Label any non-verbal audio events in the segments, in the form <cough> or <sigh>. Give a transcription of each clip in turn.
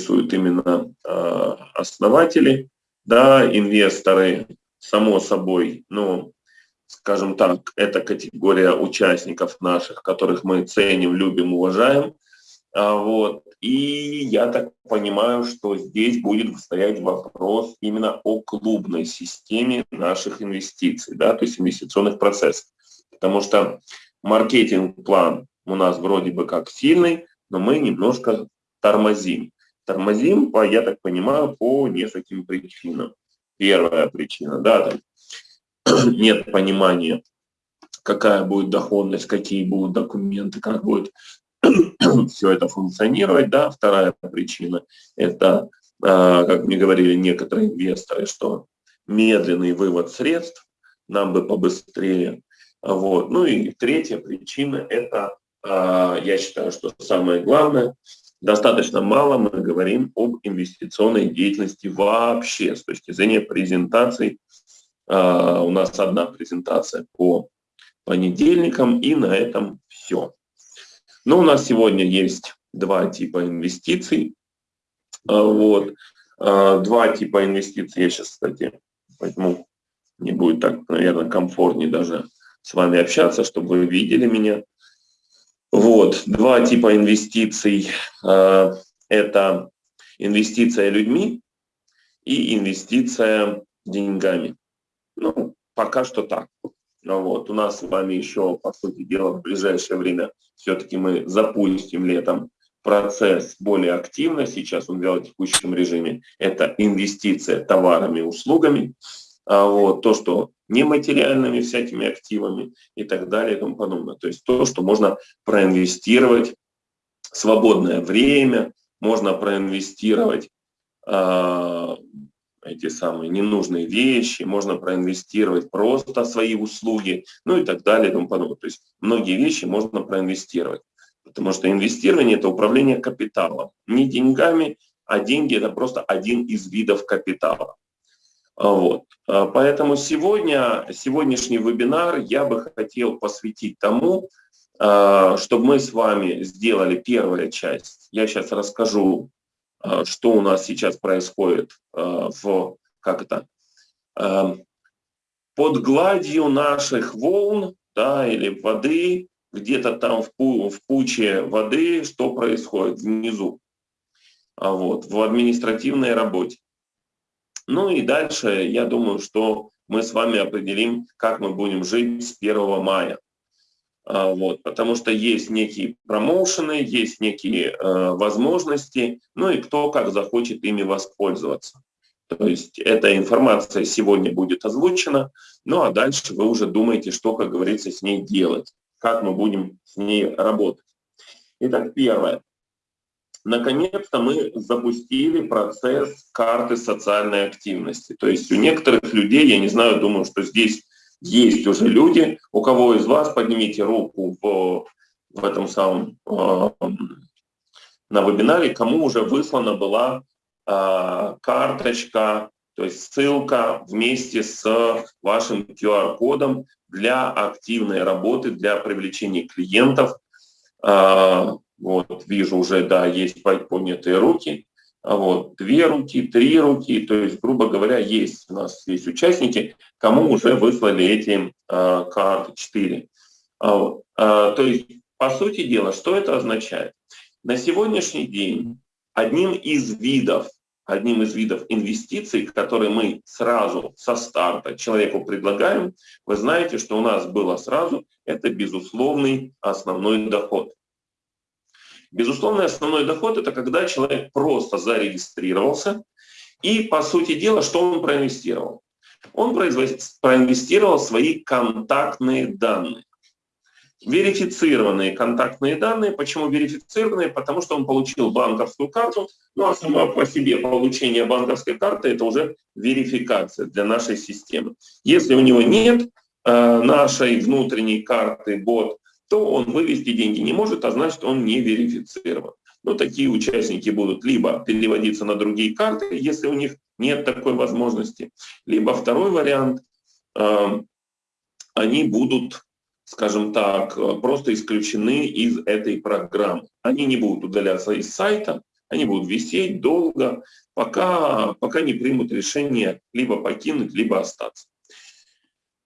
интересуют именно э, основатели, да, инвесторы, само собой, ну, скажем так, это категория участников наших, которых мы ценим, любим, уважаем. А, вот. И я так понимаю, что здесь будет стоять вопрос именно о клубной системе наших инвестиций, да, то есть инвестиционных процессов. Потому что маркетинг-план у нас вроде бы как сильный, но мы немножко тормозим. Тормозим, по, я так понимаю, по нескольким причинам. Первая причина, да, там <clears throat> нет понимания, какая будет доходность, какие будут документы, как будет <clears throat> все это функционировать. Да. Вторая причина – это, а, как мне говорили некоторые инвесторы, что медленный вывод средств, нам бы побыстрее. Вот. Ну и третья причина – это, а, я считаю, что самое главное, достаточно мало мы говорим об инвестиционной деятельности вообще с точки зрения презентаций. А, у нас одна презентация по понедельникам, и на этом все. Но у нас сегодня есть два типа инвестиций. А, вот. А, два типа инвестиций. Я сейчас, кстати, поэтому не будет так, наверное, комфортнее даже с вами общаться, чтобы вы видели меня. Вот, два типа инвестиций. А, это инвестиция людьми и инвестиция деньгами. Ну, пока что так. Ну вот. У нас с вами еще, по сути дела, в ближайшее время все-таки мы запустим летом процесс более активно, сейчас он в текущем режиме, это инвестиция товарами и услугами, вот, то, что нематериальными всякими активами и так далее и тому подобное. То есть то, что можно проинвестировать свободное время, можно проинвестировать э, эти самые ненужные вещи, можно проинвестировать просто свои услуги, ну и так далее и тому подобное. То есть многие вещи можно проинвестировать, потому что инвестирование – это управление капиталом, не деньгами, а деньги – это просто один из видов капитала. Вот. А поэтому сегодня, сегодняшний вебинар я бы хотел посвятить тому, а, чтобы мы с вами сделали первую часть. Я сейчас расскажу а, что у нас сейчас происходит а, в, как это, а, под гладью наших волн, да, или воды, где-то там в, в пуче воды, что происходит внизу, вот, в административной работе. Ну и дальше, я думаю, что мы с вами определим, как мы будем жить с 1 мая. А, вот, потому что есть некие промоушены, есть некие э, возможности, ну и кто как захочет ими воспользоваться. То есть эта информация сегодня будет озвучена, ну а дальше вы уже думаете, что, как говорится, с ней делать, как мы будем с ней работать. Итак, первое. Наконец-то мы запустили процесс карты социальной активности. То есть у некоторых людей, я не знаю, думаю, что здесь есть уже люди, у кого из вас, поднимите руку в, в этом самом, э, на вебинаре, кому уже выслана была э, карточка, то есть ссылка вместе с вашим QR-кодом для активной работы, для привлечения клиентов. Э, вот, вижу уже, да, есть поднятые руки. А вот, две руки, три руки, то есть, грубо говоря, есть у нас есть участники, кому уже выслали эти э, карты 4. А, вот, э, то есть, по сути дела, что это означает? На сегодняшний день одним из видов, одним из видов инвестиций, которые мы сразу со старта человеку предлагаем, вы знаете, что у нас было сразу, это безусловный основной доход. Безусловно, основной доход – это когда человек просто зарегистрировался, и, по сути дела, что он проинвестировал? Он проинвестировал свои контактные данные. Верифицированные контактные данные. Почему верифицированные? Потому что он получил банковскую карту. Ну а само по себе получение банковской карты – это уже верификация для нашей системы. Если у него нет э, нашей внутренней карты бот, то он вывести деньги не может, а значит он не верифицирован. Но такие участники будут либо переводиться на другие карты, если у них нет такой возможности, либо второй вариант, э, они будут, скажем так, просто исключены из этой программы. Они не будут удаляться из сайта, Они будут висеть долго, пока, пока не примут решение либо покинуть, либо остаться.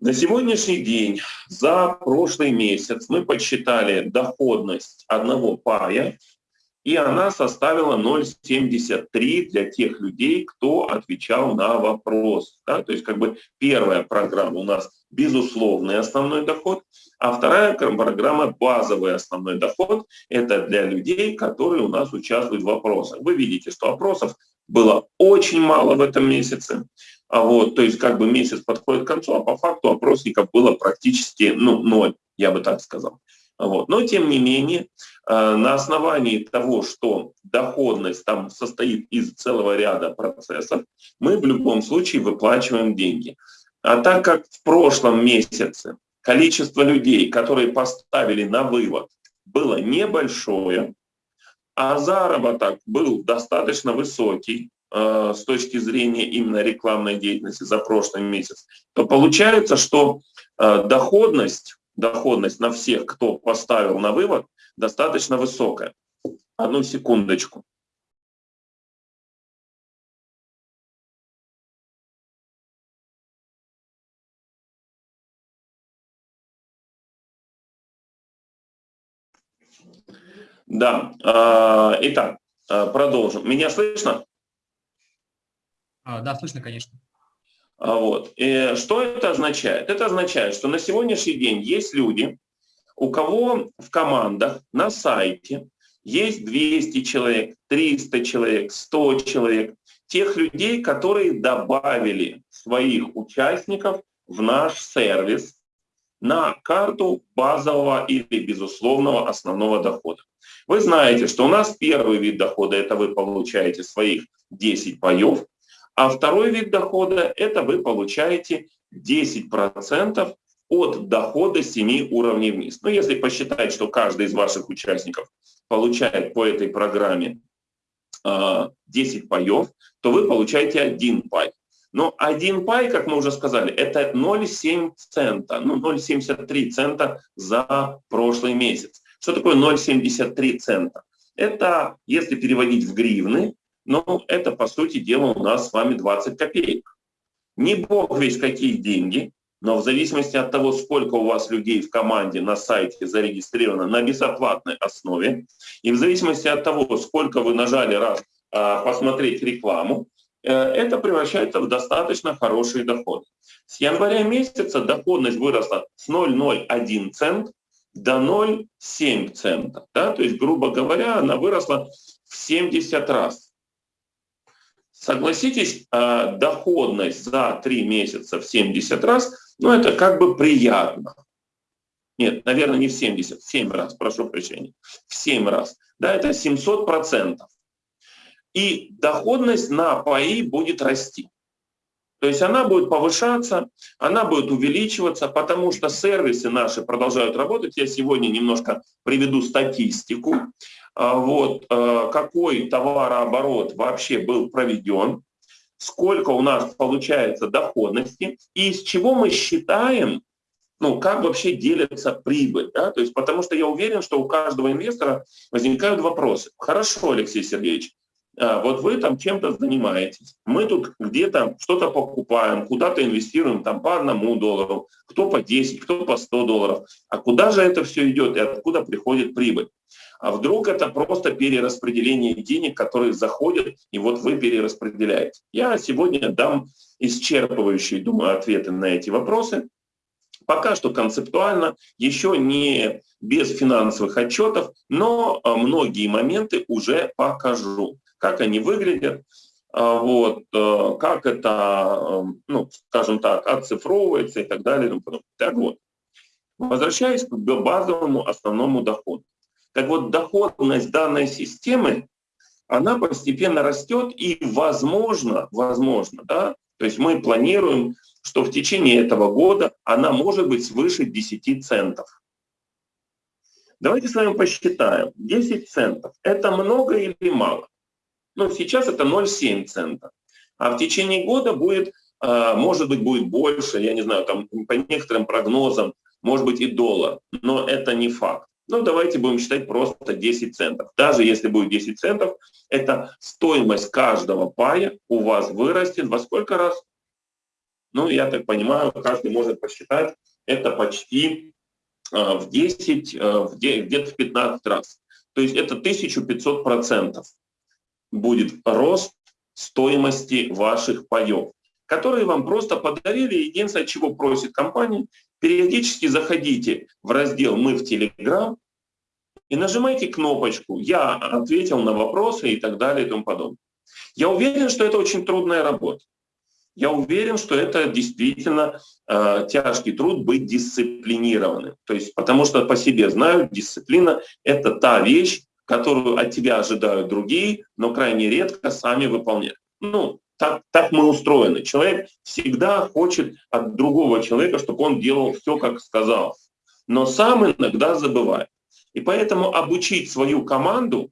На сегодняшний день, за прошлый месяц мы подсчитали доходность одного пая и она составила 0,73 для тех людей, кто отвечал на вопрос. Да? То есть как бы первая программа у нас безусловный основной доход, а вторая программа базовый основной доход. Это для людей, которые у нас участвуют в вопросах. Вы видите, что опросов было очень мало в этом месяце. А вот, то есть как бы месяц подходит к концу, а по факту опросников было практически ну, ноль, я бы так сказал. Вот. Но тем не менее, э, на основании того, что доходность там состоит из целого ряда процессов, мы в любом случае выплачиваем деньги. А так как в прошлом месяце количество людей, которые поставили на вывод, было небольшое, а заработок был достаточно высокий с точки зрения именно рекламной деятельности за прошлый месяц, то получается, что э, доходность доходность на всех, кто поставил на вывод, достаточно высокая. Одну секундочку. Да, а, итак, продолжим. Меня слышно? А, да, слышно, конечно. А, вот. И что это означает? Это означает, что на сегодняшний день есть люди, у кого в командах на сайте есть 200 человек, 300 человек, 100 человек, тех людей, которые добавили своих участников в наш сервис на карту базового или безусловного основного дохода. Вы знаете, что у нас первый вид дохода – это вы получаете своих 10 паев, а второй вид дохода – это вы получаете 10% от дохода 7 уровней вниз. Ну, если посчитать, что каждый из ваших участников получает по этой программе 10 а, паев, то вы получаете один пай. Но один пай, как мы уже сказали, это 0,7 цента, ну 0,73 цента за прошлый месяц. Что такое 0,73 цента? Это, если переводить в гривны, ну, это, по сути дела, у нас с вами 20 копеек. Не бог весь какие деньги, но в зависимости от того, сколько у вас людей в команде на сайте зарегистрировано на безоплатной основе, и в зависимости от того, сколько вы нажали раз а, посмотреть рекламу, э, это превращается в достаточно хороший доход. С января месяца доходность выросла с 0,01 цент до 0,7 цента. Да? То есть, грубо говоря, она выросла в 70 раз. Согласитесь, а, доходность за 3 месяца в 70 раз, ну это как бы приятно. Нет, наверное, не в 70, в 7 раз, прошу прощения. В 7 раз. Да, это 700 процентов. И доходность на паи будет расти. То есть она будет повышаться, она будет увеличиваться, потому что сервисы наши продолжают работать. Я сегодня немножко приведу статистику. А, вот, а, какой товарооборот вообще был проведен, сколько у нас получается доходности и из чего мы считаем, ну, как вообще делится прибыль. Да? То есть, потому что я уверен, что у каждого инвестора возникают вопросы. Хорошо, Алексей Сергеевич, вот вы там чем-то занимаетесь, мы тут где-то что-то покупаем, куда-то инвестируем там по одному доллару, кто по 10, кто по 100 долларов. А куда же это все идет и откуда приходит прибыль? А вдруг это просто перераспределение денег, которые заходят, и вот вы перераспределяете. Я сегодня дам исчерпывающие, думаю, ответы на эти вопросы. Пока что концептуально, еще не без финансовых отчетов, но а, многие моменты уже покажу как они выглядят, а, вот, э, как это, э, ну, скажем так, оцифровывается и так далее. Так вот, возвращаясь к базовому основному доходу. Так вот, доходность данной системы, она постепенно растет и, возможно, возможно, да, то есть мы планируем, что в течение этого года она может быть свыше 10 центов. Давайте с вами посчитаем. 10 центов – это много или мало? Ну, сейчас это 0,7 цента. А в течение года будет, а, может быть, будет больше, я не знаю, там по некоторым прогнозам, может быть и доллар, но это не факт. Ну, давайте будем считать просто 10 центов. Даже если будет 10 центов, это стоимость каждого пая у вас вырастет во сколько раз? Ну, я так понимаю, каждый может посчитать, это почти э, в 10, э, где-то в 15 раз. То есть это 1500 процентов будет рост стоимости ваших паев, которые вам просто подарили. Единственное, чего просит компания, периодически заходите в раздел «Мы в Телеграм» и нажимайте кнопочку «Я ответил на вопросы» и так далее и тому подобное. Я уверен, что это очень трудная работа. Я уверен, что это действительно э, тяжкий труд быть дисциплинированным. То есть, потому что по себе знаю, дисциплина — это та вещь, которую от тебя ожидают другие, но крайне редко сами выполняют. Ну, так, так мы устроены. Человек всегда хочет от другого человека, чтобы он делал все, как сказал. Но сам иногда забывает. И поэтому обучить свою команду,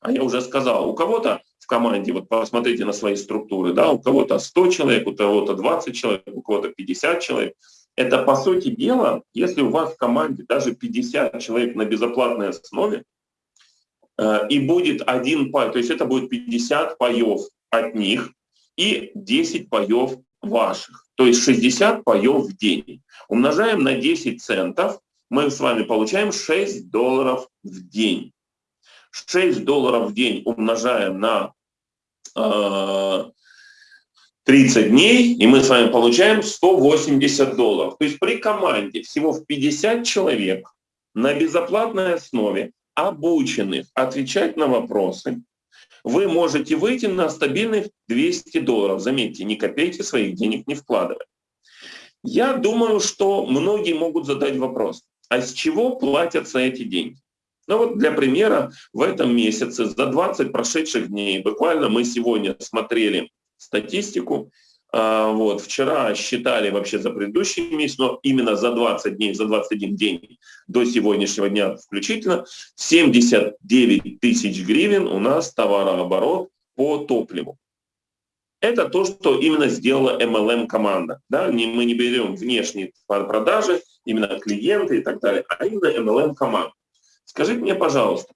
а я уже сказал, у кого-то в команде, вот посмотрите на свои структуры, да, у кого-то 100 человек, у кого-то 20 человек, у кого-то 50 человек. Это, по сути дела, если у вас в команде даже 50 человек на безоплатной основе, и будет один пай, то есть это будет 50 паев от них, и 10 паев ваших. То есть 60 паев в день. Умножаем на 10 центов, мы с вами получаем 6 долларов в день. 6 долларов в день умножаем на э, 30 дней, и мы с вами получаем 180 долларов. То есть при команде всего в 50 человек на безоплатной основе, обученных отвечать на вопросы, вы можете выйти на стабильных 200 долларов. Заметьте, ни копейки своих денег не вкладывая. Я думаю, что многие могут задать вопрос, а с чего платятся эти деньги? Ну вот для примера, в этом месяце за 20 прошедших дней, буквально мы сегодня смотрели статистику, вот, вчера считали вообще за предыдущий месяц, но именно за 20 дней, за 21 день до сегодняшнего дня включительно, 79 тысяч гривен у нас товарооборот по топливу. Это то, что именно сделала MLM-команда. Да? Мы не берем внешние продажи, именно клиенты и так далее, а именно MLM-команда. Скажите мне, пожалуйста,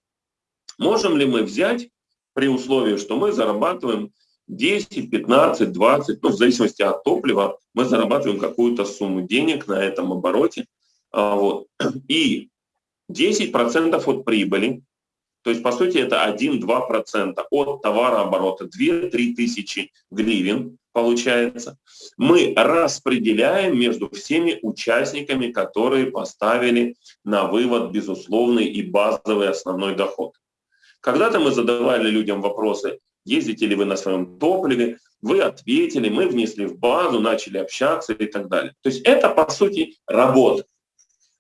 можем ли мы взять при условии, что мы зарабатываем 10, 15, 20, ну, в зависимости от топлива, мы зарабатываем какую-то сумму денег на этом обороте. А, вот. <clears throat> И 10% от прибыли, то есть, по сути, это 1-2% от товарооборота, 2-3 тысячи гривен получается, мы распределяем между всеми участниками, которые поставили на вывод безусловный и базовый основной доход. Когда-то мы задавали людям вопросы, ездите ли вы на своем топливе, вы ответили, мы внесли в базу, начали общаться и так далее. То есть это, по сути, работа.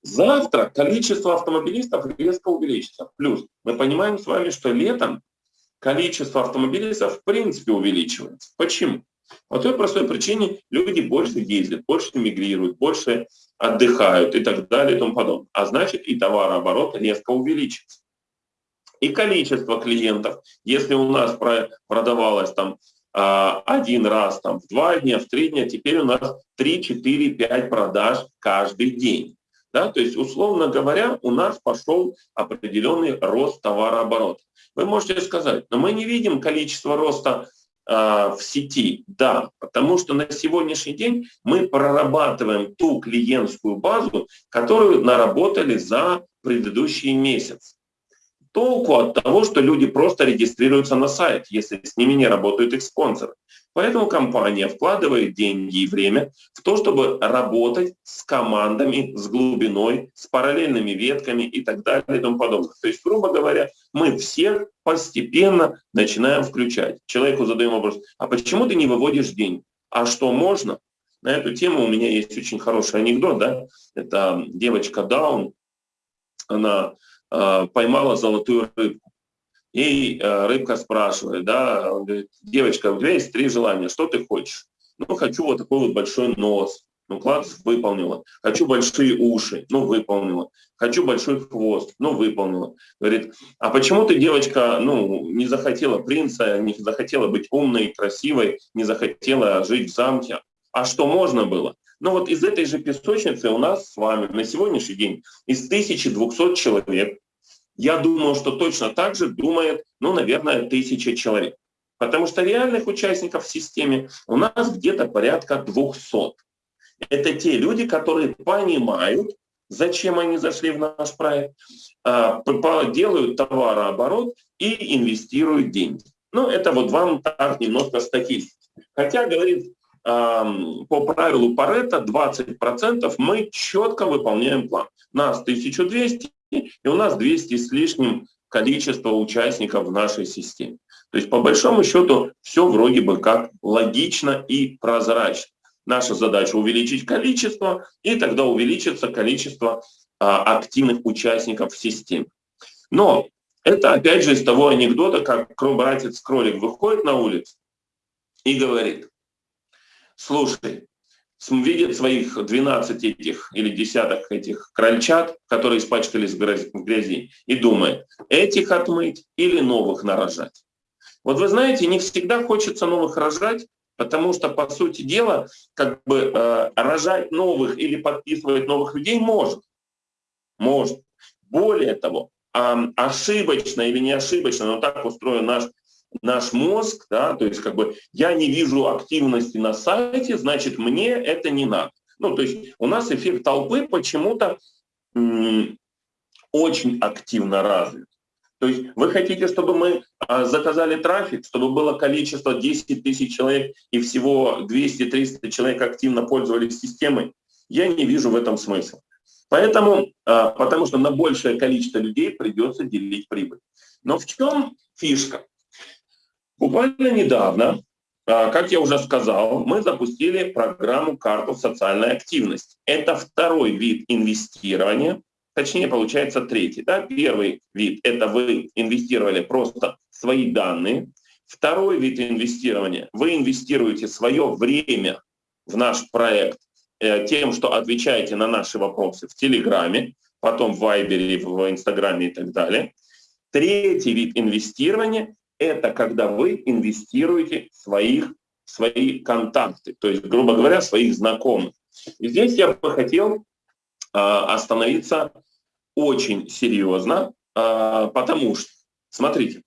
Завтра количество автомобилистов резко увеличится. Плюс мы понимаем с вами, что летом количество автомобилистов в принципе увеличивается. Почему? По той простой причине люди больше ездят, больше мигрируют, больше отдыхают и так далее и тому подобное. А значит и товарооборот резко увеличится и количество клиентов. Если у нас продавалось там а, один раз там, в два дня, в три дня, теперь у нас 3, 4, 5 продаж каждый день. Да? То есть, условно говоря, у нас пошел определенный рост товарооборота. Вы можете сказать, но мы не видим количество роста э, в сети. Да, потому что на сегодняшний день мы прорабатываем ту клиентскую базу, которую наработали за предыдущий месяц толку от того, что люди просто регистрируются на сайт, если с ними не работают их спонсоры. Поэтому компания вкладывает деньги и время в то, чтобы работать с командами, с глубиной, с параллельными ветками и так далее и тому подобное. То есть, грубо говоря, мы всех постепенно начинаем включать. Человеку задаем вопрос, а почему ты не выводишь деньги? А что можно? На эту тему у меня есть очень хороший анекдот. Да? Это девочка Даун, она поймала золотую рыбку. И э, рыбка спрашивает, да, он говорит, девочка, у тебя есть три желания, что ты хочешь? Ну, хочу вот такой вот большой нос. Ну, класс, выполнила. Хочу большие уши. Ну, выполнила. Хочу большой хвост. Ну, выполнила. Говорит, а почему ты, девочка, ну, не захотела принца, не захотела быть умной, красивой, не захотела жить в замке? А что можно было? Но вот из этой же песочницы у нас с вами на сегодняшний день из 1200 человек, я думаю, что точно так же думает, ну, наверное, тысяча человек. Потому что реальных участников в системе у нас где-то порядка 200. Это те люди, которые понимают, зачем они зашли в наш проект, а, делают товарооборот и инвестируют деньги. Ну, это вот вам так немножко статистики. Хотя, говорит, по правилу Паретта 20% мы четко выполняем план. Нас 1200, и у нас 200 с лишним количество участников в нашей системе. То есть по большому счету все вроде бы как логично и прозрачно. Наша задача увеличить количество, и тогда увеличится количество а, активных участников в системе. Но это опять же из того анекдота, как братец-кролик выходит на улицу и говорит, слушай, видит своих 12 этих или десяток этих крольчат, которые испачкались в грязи, и думает, этих отмыть или новых нарожать. Вот вы знаете, не всегда хочется новых рожать, Потому что, по сути дела, как бы э, рожать новых или подписывать новых людей может. Может. Более того, э, ошибочно или не ошибочно, но так устроен наш, наш мозг, да, то есть как бы я не вижу активности на сайте, значит мне это не надо. Ну, то есть у нас эффект толпы почему-то очень активно развит. То есть вы хотите, чтобы мы а, заказали трафик, чтобы было количество 10 тысяч человек и всего 200-300 человек активно пользовались системой? Я не вижу в этом смысла. Поэтому, а, потому что на большее количество людей придется делить прибыль. Но в чем фишка? Буквально недавно, а, как я уже сказал, мы запустили программу «Карту социальной активности». Это второй вид инвестирования, точнее получается третий. Да? Первый вид – это вы инвестировали просто свои данные. Второй вид инвестирования – вы инвестируете свое время в наш проект э, тем, что отвечаете на наши вопросы в Телеграме, потом в Вайбере, в Инстаграме и так далее. Третий вид инвестирования – это когда вы инвестируете своих, свои контакты, то есть, грубо говоря, своих знакомых. И здесь я бы хотел а, остановиться очень серьезно, а, потому что, смотрите,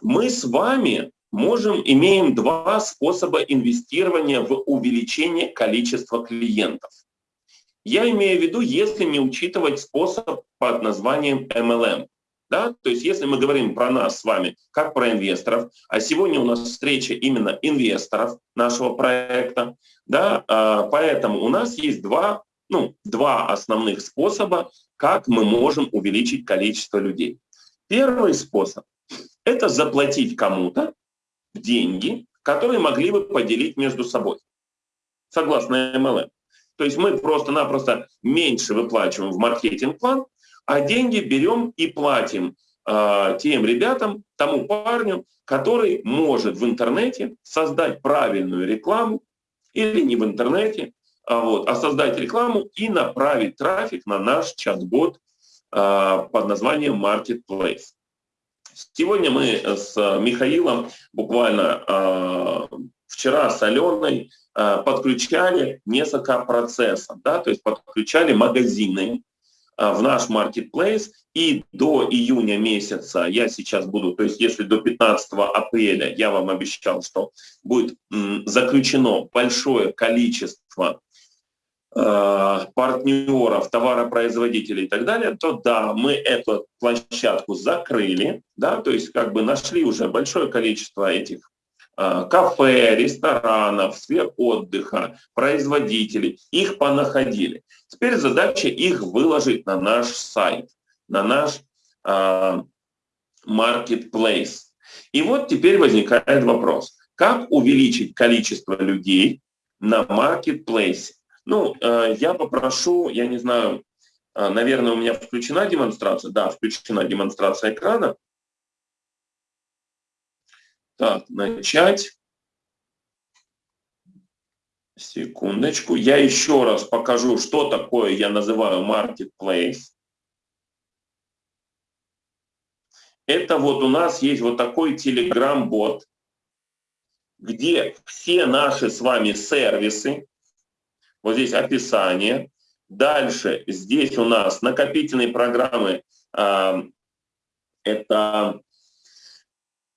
мы с вами можем, имеем два способа инвестирования в увеличение количества клиентов. Я имею в виду, если не учитывать способ под названием MLM. Да? То есть если мы говорим про нас с вами, как про инвесторов, а сегодня у нас встреча именно инвесторов нашего проекта, да? А, поэтому у нас есть два ну, два основных способа, как мы можем увеличить количество людей. Первый способ – это заплатить кому-то деньги, которые могли бы поделить между собой, согласно MLM. То есть мы просто-напросто меньше выплачиваем в маркетинг-план, а деньги берем и платим э, тем ребятам, тому парню, который может в интернете создать правильную рекламу или не в интернете, а, вот, а создать рекламу и направить трафик на наш чат-бот а, под названием Marketplace. Сегодня мы с Михаилом буквально а, вчера с Аленой подключали несколько процессов, да, то есть подключали магазины в наш Marketplace, и до июня месяца я сейчас буду, то есть если до 15 апреля я вам обещал, что будет заключено большое количество Э, партнеров, товаропроизводителей и так далее, то да, мы эту площадку закрыли, да, то есть как бы нашли уже большое количество этих э, кафе, ресторанов, сфер отдыха, производителей, их понаходили. Теперь задача их выложить на наш сайт, на наш э, marketplace. И вот теперь возникает вопрос, как увеличить количество людей на marketplace? Ну, э, я попрошу, я не знаю, э, наверное, у меня включена демонстрация. Да, включена демонстрация экрана. Так, начать. Секундочку. Я еще раз покажу, что такое я называю marketplace. Это вот у нас есть вот такой Telegram-бот, где все наши с вами сервисы, Вот здесь описание. Дальше здесь у нас накопительные программы. Э, это,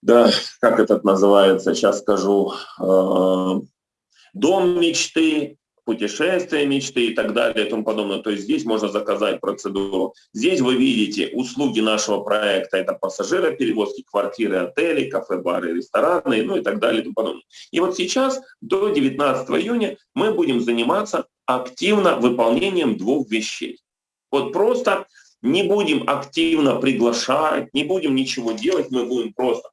да, как этот называется, сейчас скажу, э, дом мечты, путешествия мечты и так далее и тому подобное. То есть здесь можно заказать процедуру. Здесь вы видите услуги нашего проекта. Это пассажироперевозки, квартиры, отели, кафе, бары, рестораны, ну и так далее и тому подобное. И вот сейчас до 19 июня мы будем заниматься активно выполнением двух вещей. Вот просто не будем активно приглашать, не будем ничего делать, мы будем просто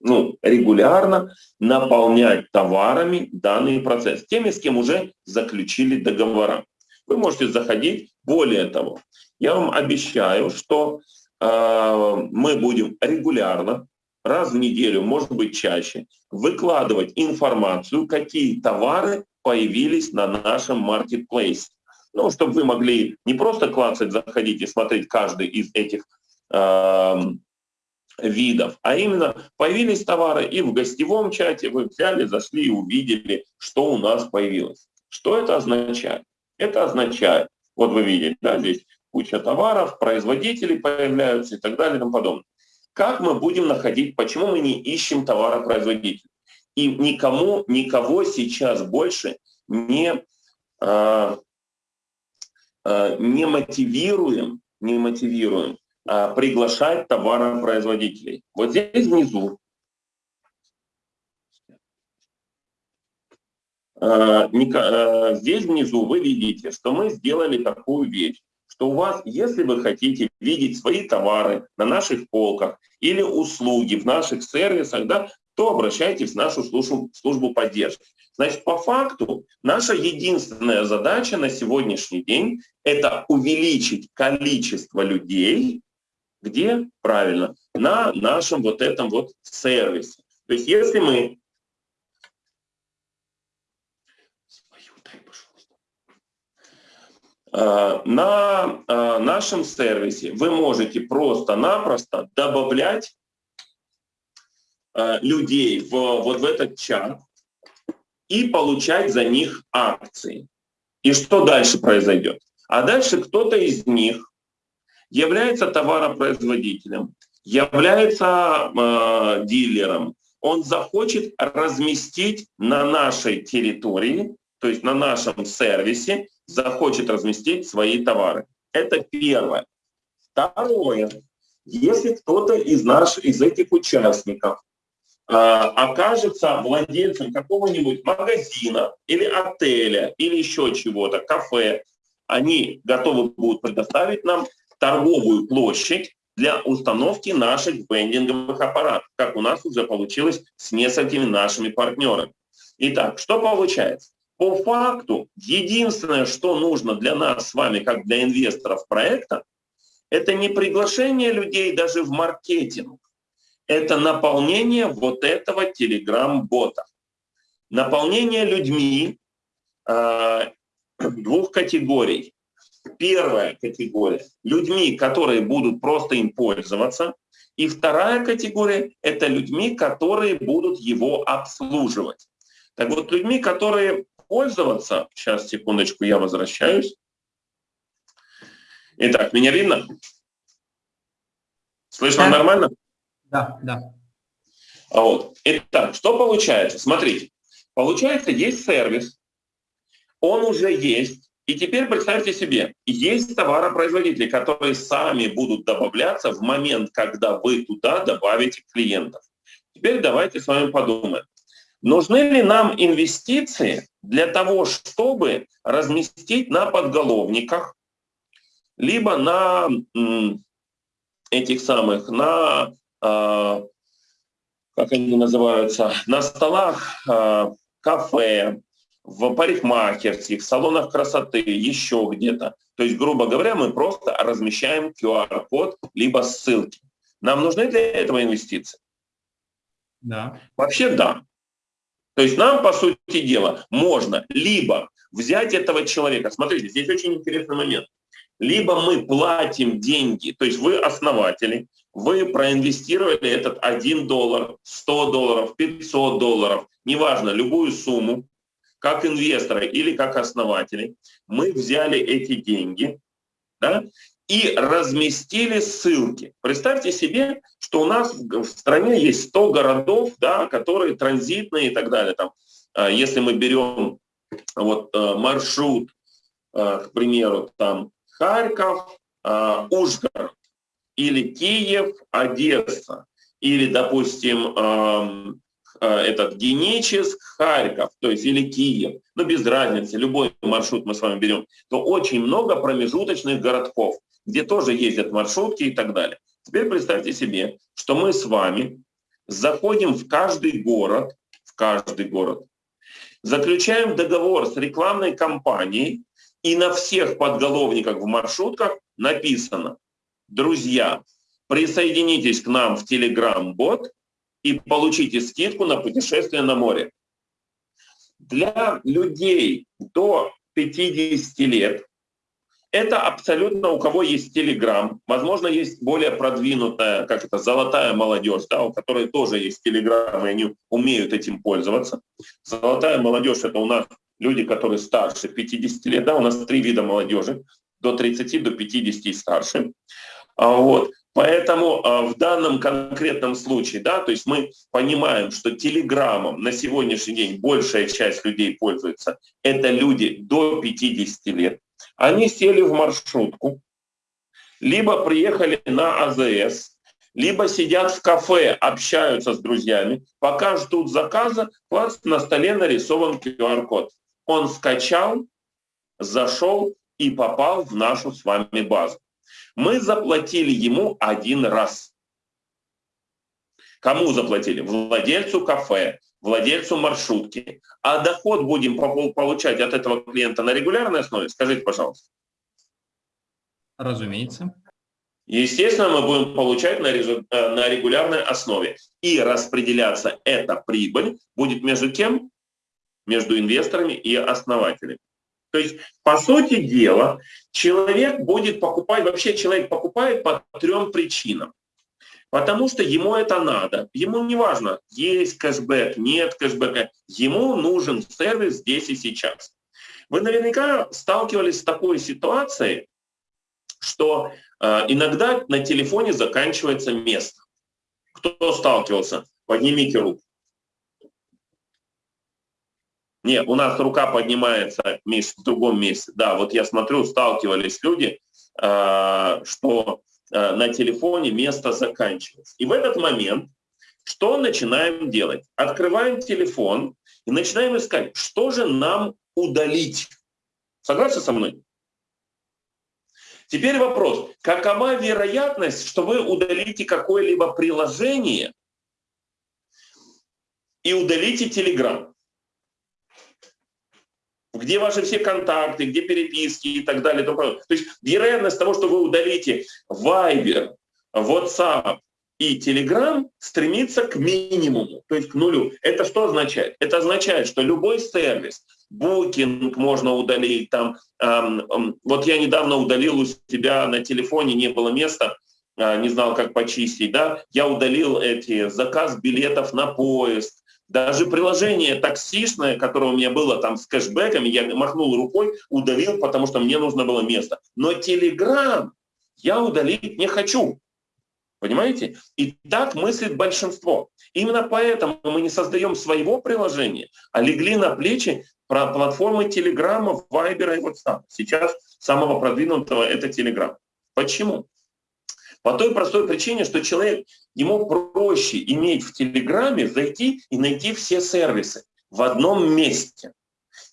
ну, регулярно наполнять товарами данный процесс, теми, с кем уже заключили договора. Вы можете заходить. Более того, я вам обещаю, что э, мы будем регулярно, раз в неделю, может быть чаще, выкладывать информацию, какие товары появились на нашем маркетплейсе. Ну, чтобы вы могли не просто клацать, заходить и смотреть каждый из этих э, видов, а именно появились товары и в гостевом чате вы взяли, зашли и увидели, что у нас появилось. Что это означает? Это означает, вот вы видите, да, здесь куча товаров, производители появляются и так далее и тому подобное. Как мы будем находить, почему мы не ищем товаропроизводителей? И никому, никого сейчас больше не, э, не мотивируем, не мотивируем а, приглашать товаропроизводителей. Вот здесь внизу а, а, здесь внизу вы видите, что мы сделали такую вещь, что у вас, если вы хотите видеть свои товары на наших полках или услуги в наших сервисах, да, то обращайтесь в нашу службу, службу поддержки. Значит, по факту наша единственная задача на сегодняшний день – это увеличить количество людей, где? Правильно, на нашем вот этом вот сервисе. То есть если мы... А, на а, нашем сервисе вы можете просто-напросто добавлять людей в, вот в этот чат и получать за них акции. И что дальше произойдет? А дальше кто-то из них является товаропроизводителем, является э, дилером, он захочет разместить на нашей территории, то есть на нашем сервисе, захочет разместить свои товары. Это первое. Второе. Если кто-то из наших, из этих участников э, окажется владельцем какого-нибудь магазина или отеля или еще чего-то, кафе, они готовы будут предоставить нам торговую площадь для установки наших вендинговых аппаратов, как у нас уже получилось с несколькими нашими партнерами. Итак, что получается? По факту, единственное, что нужно для нас с вами, как для инвесторов проекта, это не приглашение людей даже в маркетинг, это наполнение вот этого телеграм-бота. Наполнение людьми э, <clears throat> двух категорий. Первая категория – людьми, которые будут просто им пользоваться. И вторая категория – это людьми, которые будут его обслуживать. Так вот, людьми, которые пользоваться, сейчас, секундочку, я возвращаюсь. Итак, меня видно? Слышно да. нормально? Да, да. А вот. Итак, что получается? Смотрите, получается, есть сервис, он уже есть, и теперь представьте себе, есть товаропроизводители, которые сами будут добавляться в момент, когда вы туда добавите клиентов. Теперь давайте с вами подумаем. Нужны ли нам инвестиции для того, чтобы разместить на подголовниках, либо на этих самых, на, как они называются, на столах э, кафе, в парикмахерских, в салонах красоты, еще где-то. То есть, грубо говоря, мы просто размещаем QR-код либо ссылки. Нам нужны для этого инвестиции? Да. Вообще да. То есть нам, по сути дела, можно либо взять этого человека, смотрите, здесь очень интересный момент, либо мы платим деньги, то есть вы основатели, вы проинвестировали этот 1 доллар, 100 долларов, 500 долларов, неважно, любую сумму, как инвесторы или как основатели, мы взяли эти деньги да, и разместили ссылки. Представьте себе, что у нас в стране есть 100 городов, да, которые транзитные и так далее. Там, а, если мы берем вот, э, маршрут, э, к примеру, там Харьков, э, Ужгород, или Киев, Одесса, или, допустим, эм, этот Геническ, Харьков, то есть или Киев, ну без разницы, любой маршрут мы с вами берем, то очень много промежуточных городков, где тоже ездят маршрутки и так далее. Теперь представьте себе, что мы с вами заходим в каждый город, в каждый город, заключаем договор с рекламной компанией, и на всех подголовниках в маршрутках написано «Друзья, присоединитесь к нам в Telegram-бот и получите скидку на путешествие на море». Для людей до 50 лет это абсолютно у кого есть Telegram, возможно, есть более продвинутая, как это, золотая молодежь, да, у которой тоже есть Telegram, и они умеют этим пользоваться. Золотая молодежь – это у нас люди, которые старше 50 лет, да, у нас три вида молодежи, до 30, до 50 и старше. А вот. Поэтому а, в данном конкретном случае, да, то есть мы понимаем, что телеграммом на сегодняшний день большая часть людей пользуется, это люди до 50 лет. Они сели в маршрутку, либо приехали на АЗС, либо сидят в кафе, общаются с друзьями, пока ждут заказа, класс на столе нарисован QR-код. Он скачал, зашел и попал в нашу с вами базу. Мы заплатили ему один раз. Кому заплатили? Владельцу кафе, владельцу маршрутки. А доход будем получать от этого клиента на регулярной основе? Скажите, пожалуйста. Разумеется. Естественно, мы будем получать на, э, на регулярной основе. И распределяться эта прибыль будет между кем? Между инвесторами и основателями. То есть, по сути дела, человек будет покупать, вообще человек покупает по трем причинам. Потому что ему это надо. Ему не важно, есть кэшбэк, нет кэшбэка. Ему нужен сервис здесь и сейчас. Вы наверняка сталкивались с такой ситуацией, что э, иногда на телефоне заканчивается место. Кто сталкивался? Поднимите руку. Нет, у нас рука поднимается, в другом месте. Да, вот я смотрю, сталкивались люди, э, что Э, на телефоне место заканчивается. И в этот момент что начинаем делать? Открываем телефон и начинаем искать, что же нам удалить. Согласны со мной? Теперь вопрос, какова вероятность, что вы удалите какое-либо приложение и удалите Telegram? Где ваши все контакты, где переписки и так далее. То есть вероятность того, что вы удалите Viber, WhatsApp и Telegram стремится к минимуму, то есть к нулю. Это что означает? Это означает, что любой сервис, Booking можно удалить, там, эм, эм, вот я недавно удалил у себя на телефоне, не было места, э, не знал, как почистить, да, я удалил эти заказ билетов на поезд, даже приложение таксишное, которое у меня было там с кэшбэками, я махнул рукой, удалил, потому что мне нужно было место. Но Telegram я удалить не хочу. Понимаете? И так мыслит большинство. Именно поэтому мы не создаем своего приложения, а легли на плечи про платформы Телеграма, Вайбера и WhatsApp. Сейчас самого продвинутого это Telegram. Почему? По той простой причине, что человек, ему проще иметь в Телеграме, зайти и найти все сервисы в одном месте.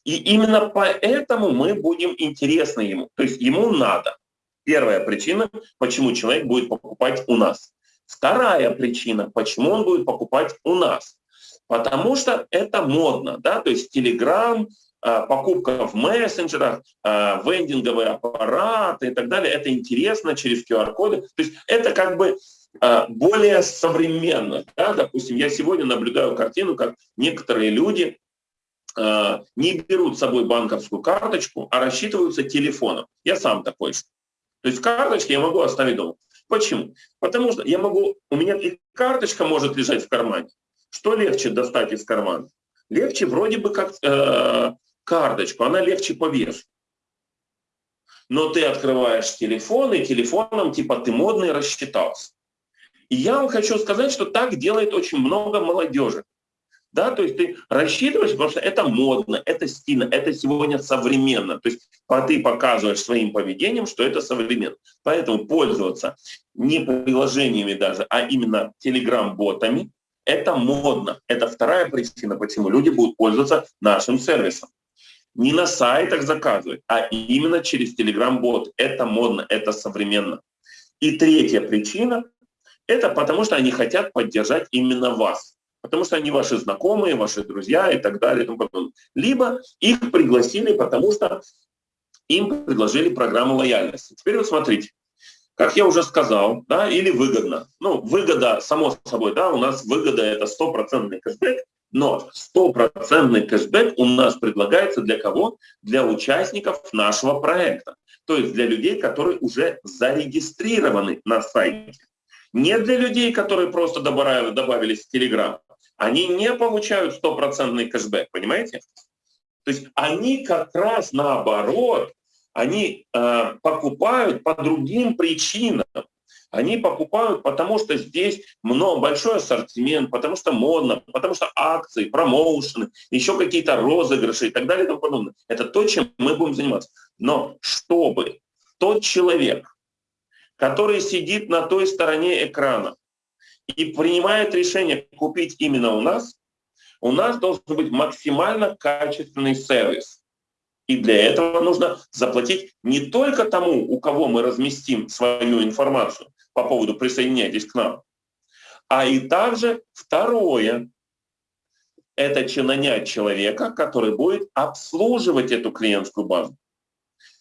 И именно поэтому мы будем интересны ему. То есть ему надо. Первая причина, почему человек будет покупать у нас. Вторая причина, почему он будет покупать у нас. Потому что это модно, да, то есть а, покупка в мессенджерах, а, вендинговые аппараты и так далее. Это интересно через QR-коды. То есть это как бы а, более современно. Да? Допустим, я сегодня наблюдаю картину, как некоторые люди не берут с собой банковскую карточку, а рассчитываются телефоном. Я сам такой. То есть карточки я могу оставить дома. Почему? Потому что я могу, у меня и карточка может лежать в кармане. Что легче достать из кармана? легче вроде бы как э, карточку, она легче по весу. Но ты открываешь телефон, и телефоном типа ты модный рассчитался. И я вам хочу сказать, что так делает очень много молодежи. Да, то есть ты рассчитываешь, потому что это модно, это стильно, это сегодня современно. То есть ты показываешь своим поведением, что это современно. Поэтому пользоваться не приложениями даже, а именно телеграм-ботами, это модно. Это вторая причина, почему люди будут пользоваться нашим сервисом. Не на сайтах заказывать, а именно через телеграм-бот. Это модно, это современно. И третья причина – это потому, что они хотят поддержать именно вас потому что они ваши знакомые, ваши друзья и так далее. И тому подобное. Либо их пригласили, потому что им предложили программу лояльности. Теперь вот смотрите, как я уже сказал, да, или выгодно. Ну, выгода, само собой, да, у нас выгода это стопроцентный кэшбэк, но стопроцентный кэшбэк у нас предлагается для кого? Для участников нашего проекта. То есть для людей, которые уже зарегистрированы на сайте. Не для людей, которые просто добавили, добавились в Telegram, они не получают стопроцентный кэшбэк, понимаете? То есть они как раз наоборот, они э, покупают по другим причинам. Они покупают, потому что здесь много, большой ассортимент, потому что модно, потому что акции, промоушены, еще какие-то розыгрыши и так далее и тому подобное. Это то, чем мы будем заниматься. Но чтобы тот человек, который сидит на той стороне экрана, и принимает решение купить именно у нас, у нас должен быть максимально качественный сервис. И для этого нужно заплатить не только тому, у кого мы разместим свою информацию по поводу «присоединяйтесь к нам», а и также второе – это нанять человека, который будет обслуживать эту клиентскую базу,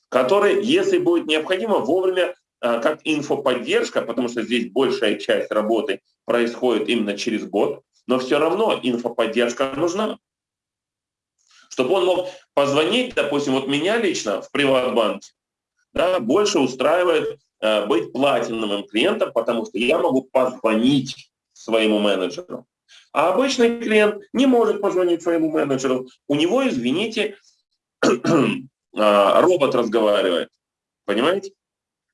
который, если будет необходимо, вовремя а, как инфоподдержка, потому что здесь большая часть работы происходит именно через бот, но все равно инфоподдержка нужна. Чтобы он мог позвонить, допустим, вот меня лично в Приватбанке, да, больше устраивает быть платиновым клиентом, потому что я могу позвонить своему менеджеру. А обычный клиент не может позвонить своему менеджеру. У него, извините, <clears throat> а, робот разговаривает. Понимаете?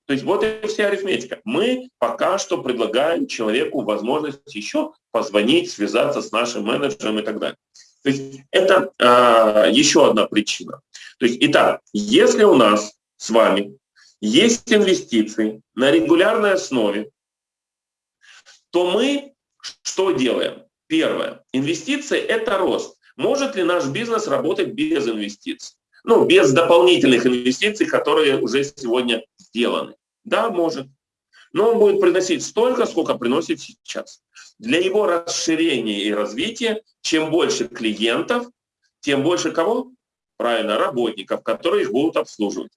То есть вот и вся арифметика. Мы пока что предлагаем человеку возможность еще позвонить, связаться с нашим менеджером и так далее. То есть это э, еще одна причина. То есть, итак, если у нас с вами есть инвестиции на регулярной основе, то мы что делаем? Первое. Инвестиции – это рост. Может ли наш бизнес работать без инвестиций? Ну, без дополнительных инвестиций, которые уже сегодня сделаны. Да, может. Но он будет приносить столько, сколько приносит сейчас. Для его расширения и развития, чем больше клиентов, тем больше кого? Правильно, работников, которые их будут обслуживать.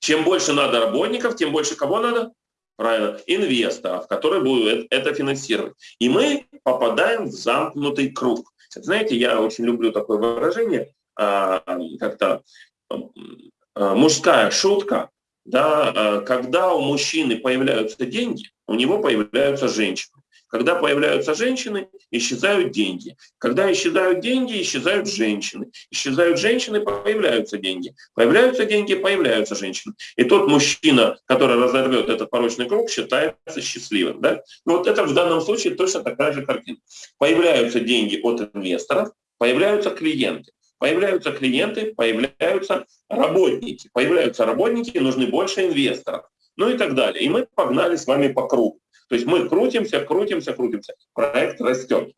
Чем больше надо работников, тем больше кого надо? Правильно, инвесторов, которые будут это финансировать. И мы попадаем в замкнутый круг. Знаете, я очень люблю такое выражение, а, как-то а, мужская шутка, да, э, когда у мужчины появляются деньги, у него появляются женщины. Когда появляются женщины, исчезают деньги. Когда исчезают деньги, исчезают женщины. Исчезают женщины, появляются деньги. Появляются деньги, появляются женщины. И тот мужчина, который разорвет этот порочный круг, считается счастливым. Да? Ну, вот это в данном случае точно такая же картина. Появляются деньги от инвесторов, появляются клиенты. Появляются клиенты, появляются работники. Появляются работники, нужны больше инвесторов. Ну и так далее. И мы погнали с вами по кругу. То есть мы крутимся, крутимся, крутимся. Проект растет.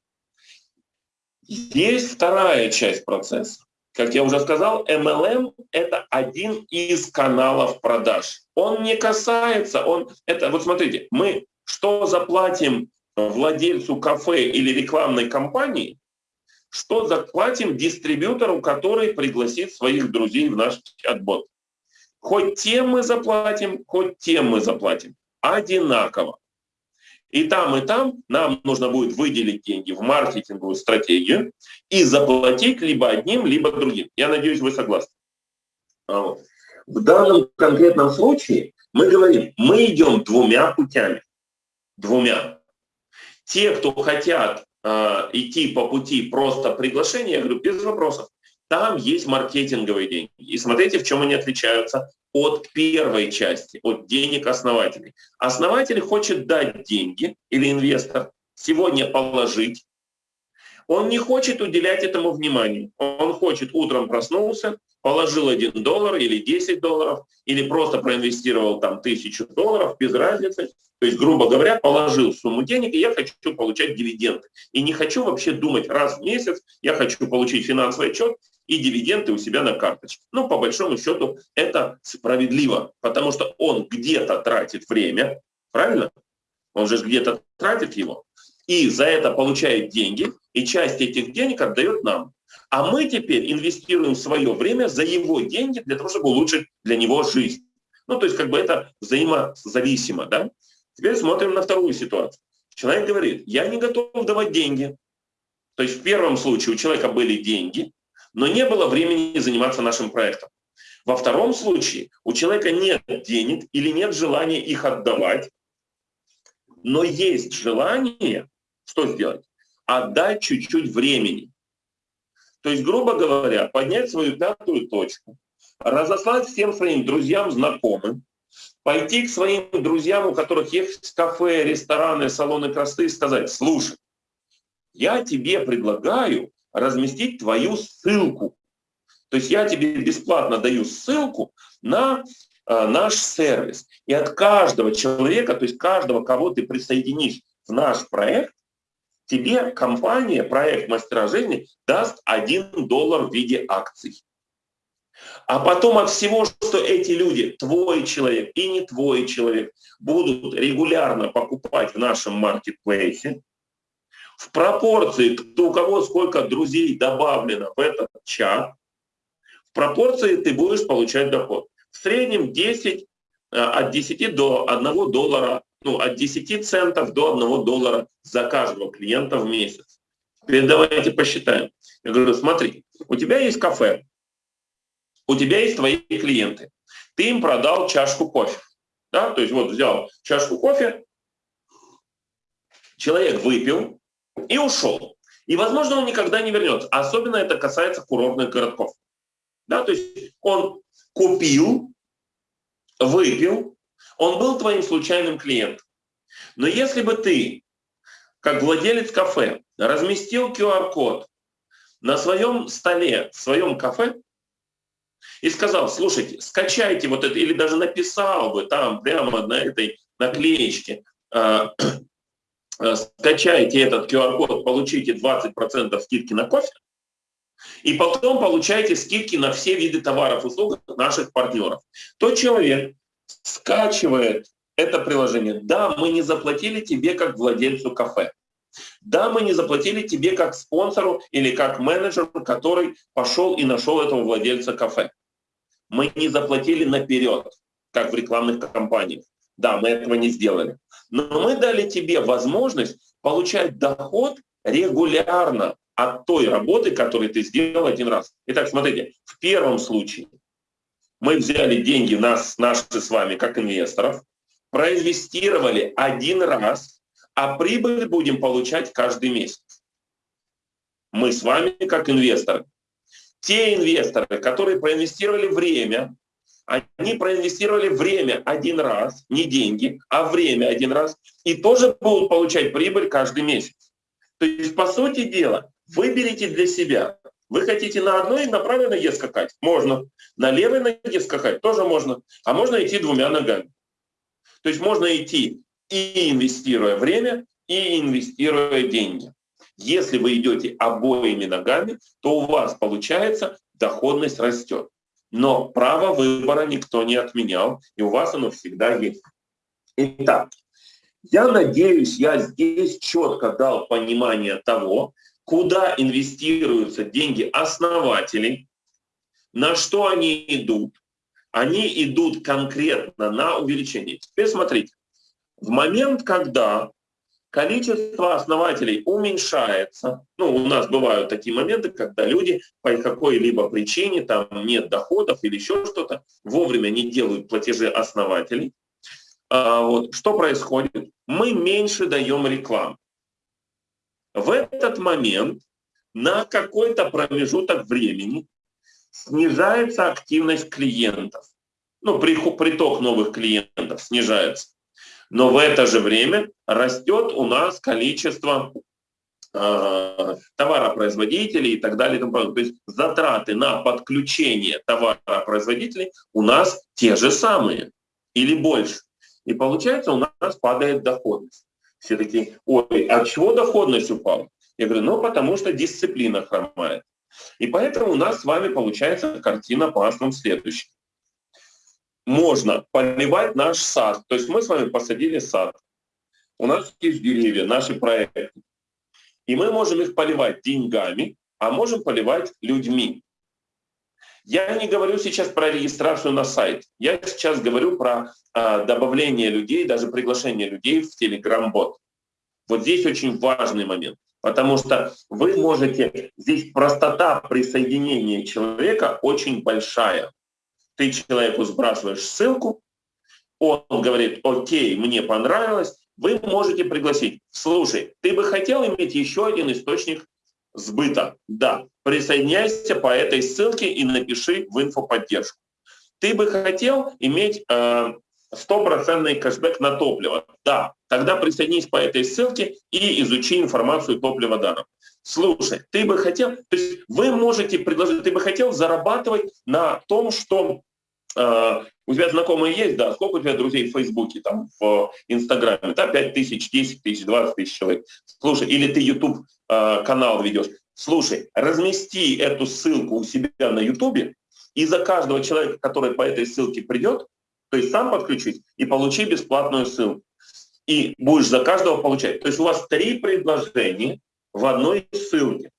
Есть вторая часть процесса. Как я уже сказал, MLM – это один из каналов продаж. Он не касается, он это вот смотрите, мы что заплатим владельцу кафе или рекламной компании, что заплатим дистрибьютору, который пригласит своих друзей в наш чат-бот. Хоть тем мы заплатим, хоть тем мы заплатим. Одинаково. И там, и там нам нужно будет выделить деньги в маркетинговую стратегию и заплатить либо одним, либо другим. Я надеюсь, вы согласны. А в данном конкретном случае мы говорим, мы идем двумя путями. Двумя. Те, кто хотят э, идти по пути просто приглашения, я говорю, без вопросов. Там есть маркетинговые деньги. И смотрите, в чем они отличаются от первой части, от денег основателей. Основатель хочет дать деньги, или инвестор, сегодня положить. Он не хочет уделять этому внимания. Он хочет, утром проснулся, положил 1 доллар или 10 долларов, или просто проинвестировал там тысячу долларов, без разницы. То есть, грубо говоря, положил сумму денег, и я хочу получать дивиденды. И не хочу вообще думать раз в месяц, я хочу получить финансовый отчет и дивиденды у себя на карточке. Ну, по большому счету, это справедливо, потому что он где-то тратит время, правильно? Он же где-то тратит его, и за это получает деньги, и часть этих денег отдает нам. А мы теперь инвестируем свое время за его деньги для того, чтобы улучшить для него жизнь. Ну, то есть как бы это взаимозависимо, да? Теперь смотрим на вторую ситуацию. Человек говорит, я не готов давать деньги. То есть в первом случае у человека были деньги, но не было времени заниматься нашим проектом. Во втором случае у человека нет денег или нет желания их отдавать, но есть желание, что сделать? Отдать чуть-чуть времени. То есть, грубо говоря, поднять свою пятую точку, разослать всем своим друзьям, знакомым, пойти к своим друзьям, у которых есть кафе, рестораны, салоны красоты, и сказать, слушай, я тебе предлагаю разместить твою ссылку. То есть я тебе бесплатно даю ссылку на э, наш сервис. И от каждого человека, то есть каждого, кого ты присоединишь в наш проект, тебе компания, проект «Мастера жизни» даст 1 доллар в виде акций. А потом от всего, что эти люди, твой человек и не твой человек, будут регулярно покупать в нашем маркетплейсе, в пропорции, кто у кого сколько друзей добавлено в этот чат, в пропорции ты будешь получать доход. В среднем 10, э, от 10 до 1 доллара ну, от 10 центов до 1 доллара за каждого клиента в месяц. Теперь давайте посчитаем. Я говорю, смотри, у тебя есть кафе, у тебя есть твои клиенты. Ты им продал чашку кофе. Да? То есть вот взял чашку кофе, человек выпил и ушел. И, возможно, он никогда не вернется. Особенно это касается курортных городков. Да? То есть он купил, выпил, он был твоим случайным клиентом. Но если бы ты, как владелец кафе, разместил QR-код на своем столе, в своем кафе, и сказал, слушайте, скачайте вот это, или даже написал бы там прямо на этой наклеечке, э, э, скачайте этот QR-код, получите 20% скидки на кофе, и потом получайте скидки на все виды товаров и услуг наших партнеров. Тот человек, скачивает это приложение. Да, мы не заплатили тебе как владельцу кафе. Да, мы не заплатили тебе как спонсору или как менеджеру, который пошел и нашел этого владельца кафе. Мы не заплатили наперед, как в рекламных кампаниях. Да, мы этого не сделали. Но мы дали тебе возможность получать доход регулярно от той работы, которую ты сделал один раз. Итак, смотрите, в первом случае мы взяли деньги нас, наши с вами, как инвесторов, проинвестировали один раз, а прибыль будем получать каждый месяц. Мы с вами, как инвесторы. Те инвесторы, которые проинвестировали время, они проинвестировали время один раз, не деньги, а время один раз, и тоже будут получать прибыль каждый месяц. То есть, по сути дела, выберите для себя, вы хотите на одной, на правой ноге скакать? Можно. На левой ноге скакать тоже можно. А можно идти двумя ногами. То есть можно идти и инвестируя время, и инвестируя деньги. Если вы идете обоими ногами, то у вас получается доходность растет. Но право выбора никто не отменял, и у вас оно всегда есть. Итак, я надеюсь, я здесь четко дал понимание того, куда инвестируются деньги основателей, на что они идут. Они идут конкретно на увеличение. Теперь смотрите, в момент, когда количество основателей уменьшается, ну, у нас бывают такие моменты, когда люди по какой-либо причине, там нет доходов или еще что-то, вовремя не делают платежи основателей, а, вот, что происходит? Мы меньше даем рекламу. В этот момент на какой-то промежуток времени снижается активность клиентов. Ну, приток новых клиентов снижается. Но в это же время растет у нас количество э, товаропроизводителей и так далее. То есть затраты на подключение товаропроизводителей у нас те же самые или больше. И получается у нас падает доходность. Все такие, ой, а чего доходность упала? Я говорю, ну потому что дисциплина хромает. И поэтому у нас с вами получается картина основам следующая. Можно поливать наш сад. То есть мы с вами посадили сад. У нас есть деревья, наши проекты. И мы можем их поливать деньгами, а можем поливать людьми. Я не говорю сейчас про регистрацию на сайт. Я сейчас говорю про а, добавление людей, даже приглашение людей в Telegram-бот. Вот здесь очень важный момент. Потому что вы можете, здесь простота присоединения человека очень большая. Ты человеку сбрасываешь ссылку, он говорит, окей, мне понравилось, вы можете пригласить. Слушай, ты бы хотел иметь еще один источник сбыта? Да. Присоединяйся по этой ссылке и напиши в инфоподдержку. Ты бы хотел иметь э, стопроцентный кэшбэк на топливо. Да, тогда присоединись по этой ссылке и изучи информацию топлива даром. Слушай, ты бы хотел, то есть вы можете предложить, ты бы хотел зарабатывать на том, что у тебя знакомые есть, да, сколько у тебя друзей в Фейсбуке, там, в Инстаграме, да, 5 тысяч, 10 тысяч, 20 тысяч человек. Слушай, или ты YouTube э, канал ведешь. Слушай, размести эту ссылку у себя на YouTube, и за каждого человека, который по этой ссылке придет, то есть сам подключить и получи бесплатную ссылку. И будешь за каждого получать. То есть у вас три предложения в одной ссылке.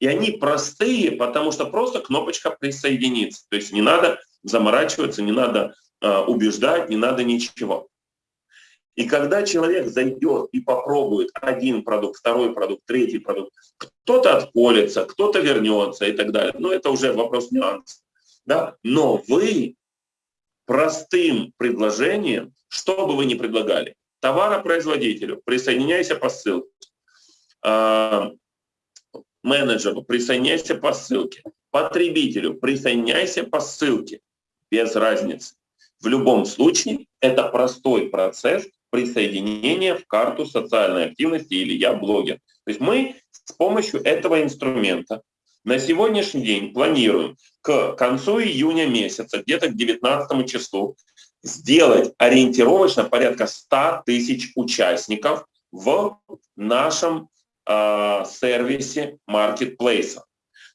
И они простые, потому что просто кнопочка присоединиться. То есть не надо заморачиваться, не надо э, убеждать, не надо ничего. И когда человек зайдет и попробует один продукт, второй продукт, третий продукт, кто-то отколется, кто-то вернется и так далее. Ну, это уже вопрос нюанса. Да? Но вы простым предложением, что бы вы ни предлагали, товаропроизводителю, присоединяйся по ссылке, а, менеджеру, присоединяйся по ссылке, потребителю, присоединяйся по ссылке, без разницы. В любом случае это простой процесс присоединения в карту социальной активности или я блогер. То есть мы с помощью этого инструмента на сегодняшний день планируем к концу июня месяца, где-то к 19 числу, сделать ориентировочно порядка 100 тысяч участников в нашем э, сервисе маркетплейса.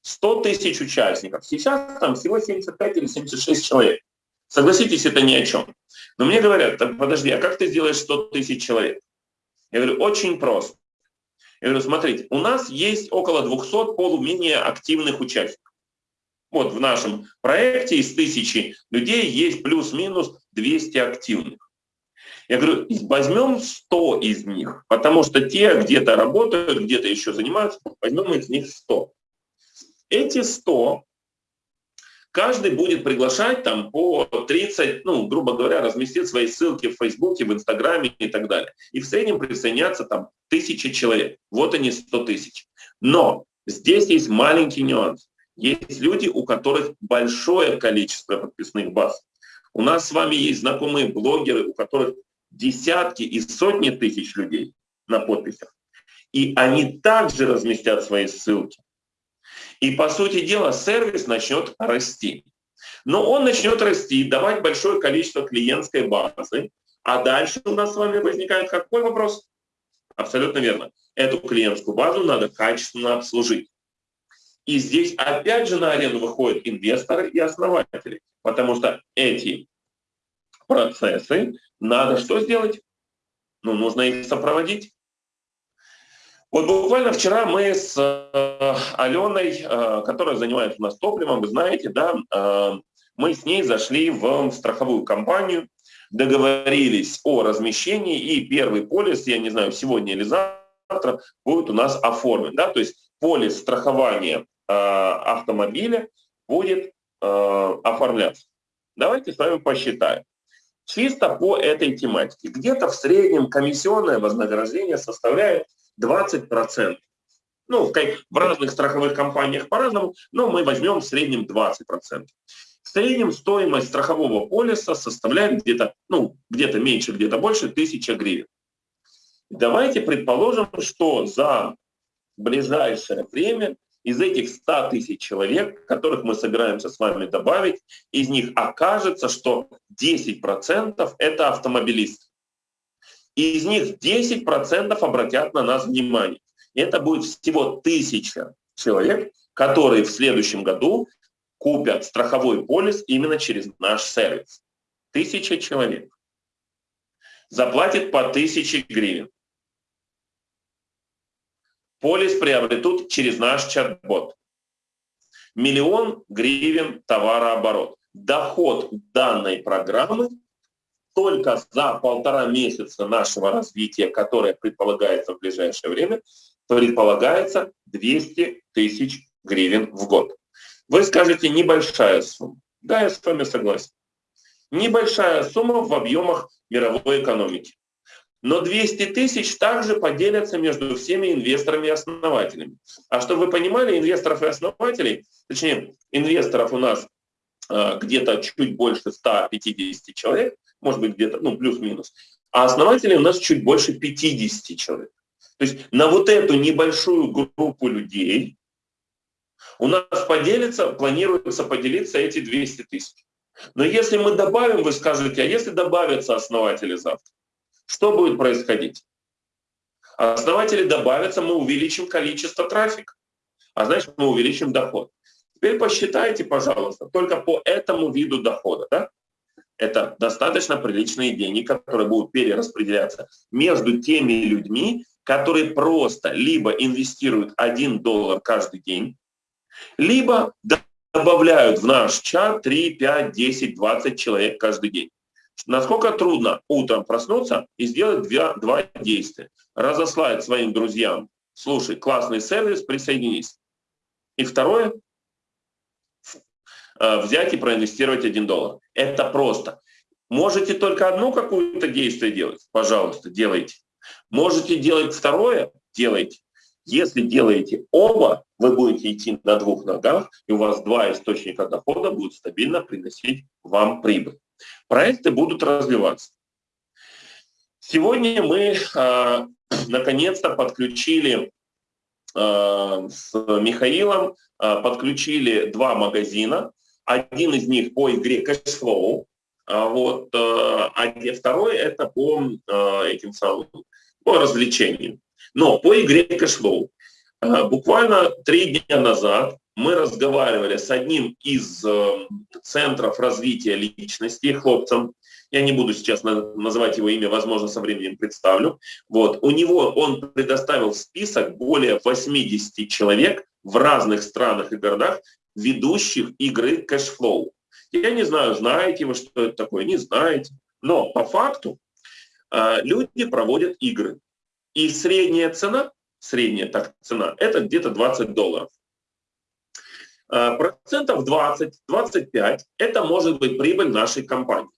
100 тысяч участников. Сейчас там всего 75 или 76 человек. Согласитесь, это ни о чем. Но мне говорят, подожди, а как ты сделаешь 100 тысяч человек? Я говорю, очень просто. Я говорю, смотрите, у нас есть около 200 полуменее активных участников. Вот в нашем проекте из тысячи людей есть плюс-минус 200 активных. Я говорю, возьмем 100 из них, потому что те где-то работают, где-то еще занимаются, возьмем из них 100. Эти 100 каждый будет приглашать там по 30, ну, грубо говоря, разместить свои ссылки в Фейсбуке, в Инстаграме и так далее. И в среднем присоединятся там тысячи человек. Вот они 100 тысяч. Но здесь есть маленький нюанс. Есть люди, у которых большое количество подписных баз. У нас с вами есть знакомые блогеры, у которых десятки и сотни тысяч людей на подписях. И они также разместят свои ссылки. И, по сути дела, сервис начнет расти. Но он начнет расти, давать большое количество клиентской базы. А дальше у нас с вами возникает какой вопрос? Абсолютно верно. Эту клиентскую базу надо качественно обслужить. И здесь опять же на арену выходят инвесторы и основатели, потому что эти процессы надо что сделать? Ну, нужно их сопроводить. Вот буквально вчера мы с э, Аленой, э, которая занимается у нас топливом, вы знаете, да, э, мы с ней зашли в страховую компанию, договорились о размещении, и первый полис, я не знаю, сегодня или завтра, будет у нас оформлен. Да? То есть полис страхования автомобиля будет оформляться. Давайте с вами посчитаем. Чисто по этой тематике. Где-то в среднем комиссионное вознаграждение составляет 20%. Ну, в разных страховых компаниях по-разному, но мы возьмем в среднем 20%. В среднем стоимость страхового полиса составляет где-то ну, где меньше, где-то больше 1000 гривен. Давайте предположим, что за ближайшее время из этих 100 тысяч человек, которых мы собираемся с вами добавить, из них окажется, что 10% это автомобилисты. Из них 10% обратят на нас внимание. Это будет всего тысяча человек, которые в следующем году купят страховой полис именно через наш сервис. Тысяча человек. Заплатит по тысяче гривен. Полис приобретут через наш чат-бот. Миллион гривен товарооборот. Доход данной программы только за полтора месяца нашего развития, которое предполагается в ближайшее время, предполагается 200 тысяч гривен в год. Вы скажете, небольшая сумма. Да, я с вами согласен. Небольшая сумма в объемах мировой экономики. Но 200 тысяч также поделятся между всеми инвесторами и основателями. А чтобы вы понимали, инвесторов и основателей, точнее, инвесторов у нас э, где-то чуть больше 150 человек, может быть, где-то, ну, плюс-минус, а основателей у нас чуть больше 50 человек. То есть на вот эту небольшую группу людей у нас поделится, планируется поделиться эти 200 тысяч. Но если мы добавим, вы скажете, а если добавятся основатели завтра, что будет происходить? Основатели добавятся, мы увеличим количество трафика, а значит мы увеличим доход. Теперь посчитайте, пожалуйста, только по этому виду дохода. Да? Это достаточно приличные деньги, которые будут перераспределяться между теми людьми, которые просто либо инвестируют 1 доллар каждый день, либо добавляют в наш чат 3, 5, 10, 20 человек каждый день. Насколько трудно утром проснуться и сделать два, два действия. Разослать своим друзьям, слушай, классный сервис, присоединись. И второе, э, взять и проинвестировать 1 доллар. Это просто. Можете только одно какое-то действие делать? Пожалуйста, делайте. Можете делать второе? Делайте. Если делаете оба, вы будете идти на двух ногах, и у вас два источника дохода будут стабильно приносить вам прибыль. Проекты будут развиваться. Сегодня мы э, <clears throat> наконец-то подключили э, с Михаилом, э, подключили два магазина. Один из них по игре Cashflow, а вот, э, а второй это по э, этим самым по развлечениям. Но по игре Cashflow. Буквально три дня назад мы разговаривали с одним из э, центров развития личности, хлопцем, я не буду сейчас называть его имя, возможно, со временем представлю. Вот. У него он предоставил список более 80 человек в разных странах и городах, ведущих игры Cashflow. Я не знаю, знаете вы, что это такое, не знаете. Но по факту э, люди проводят игры. И средняя цена, средняя так цена, это где-то 20 долларов. Э, процентов 20-25 это может быть прибыль нашей компании.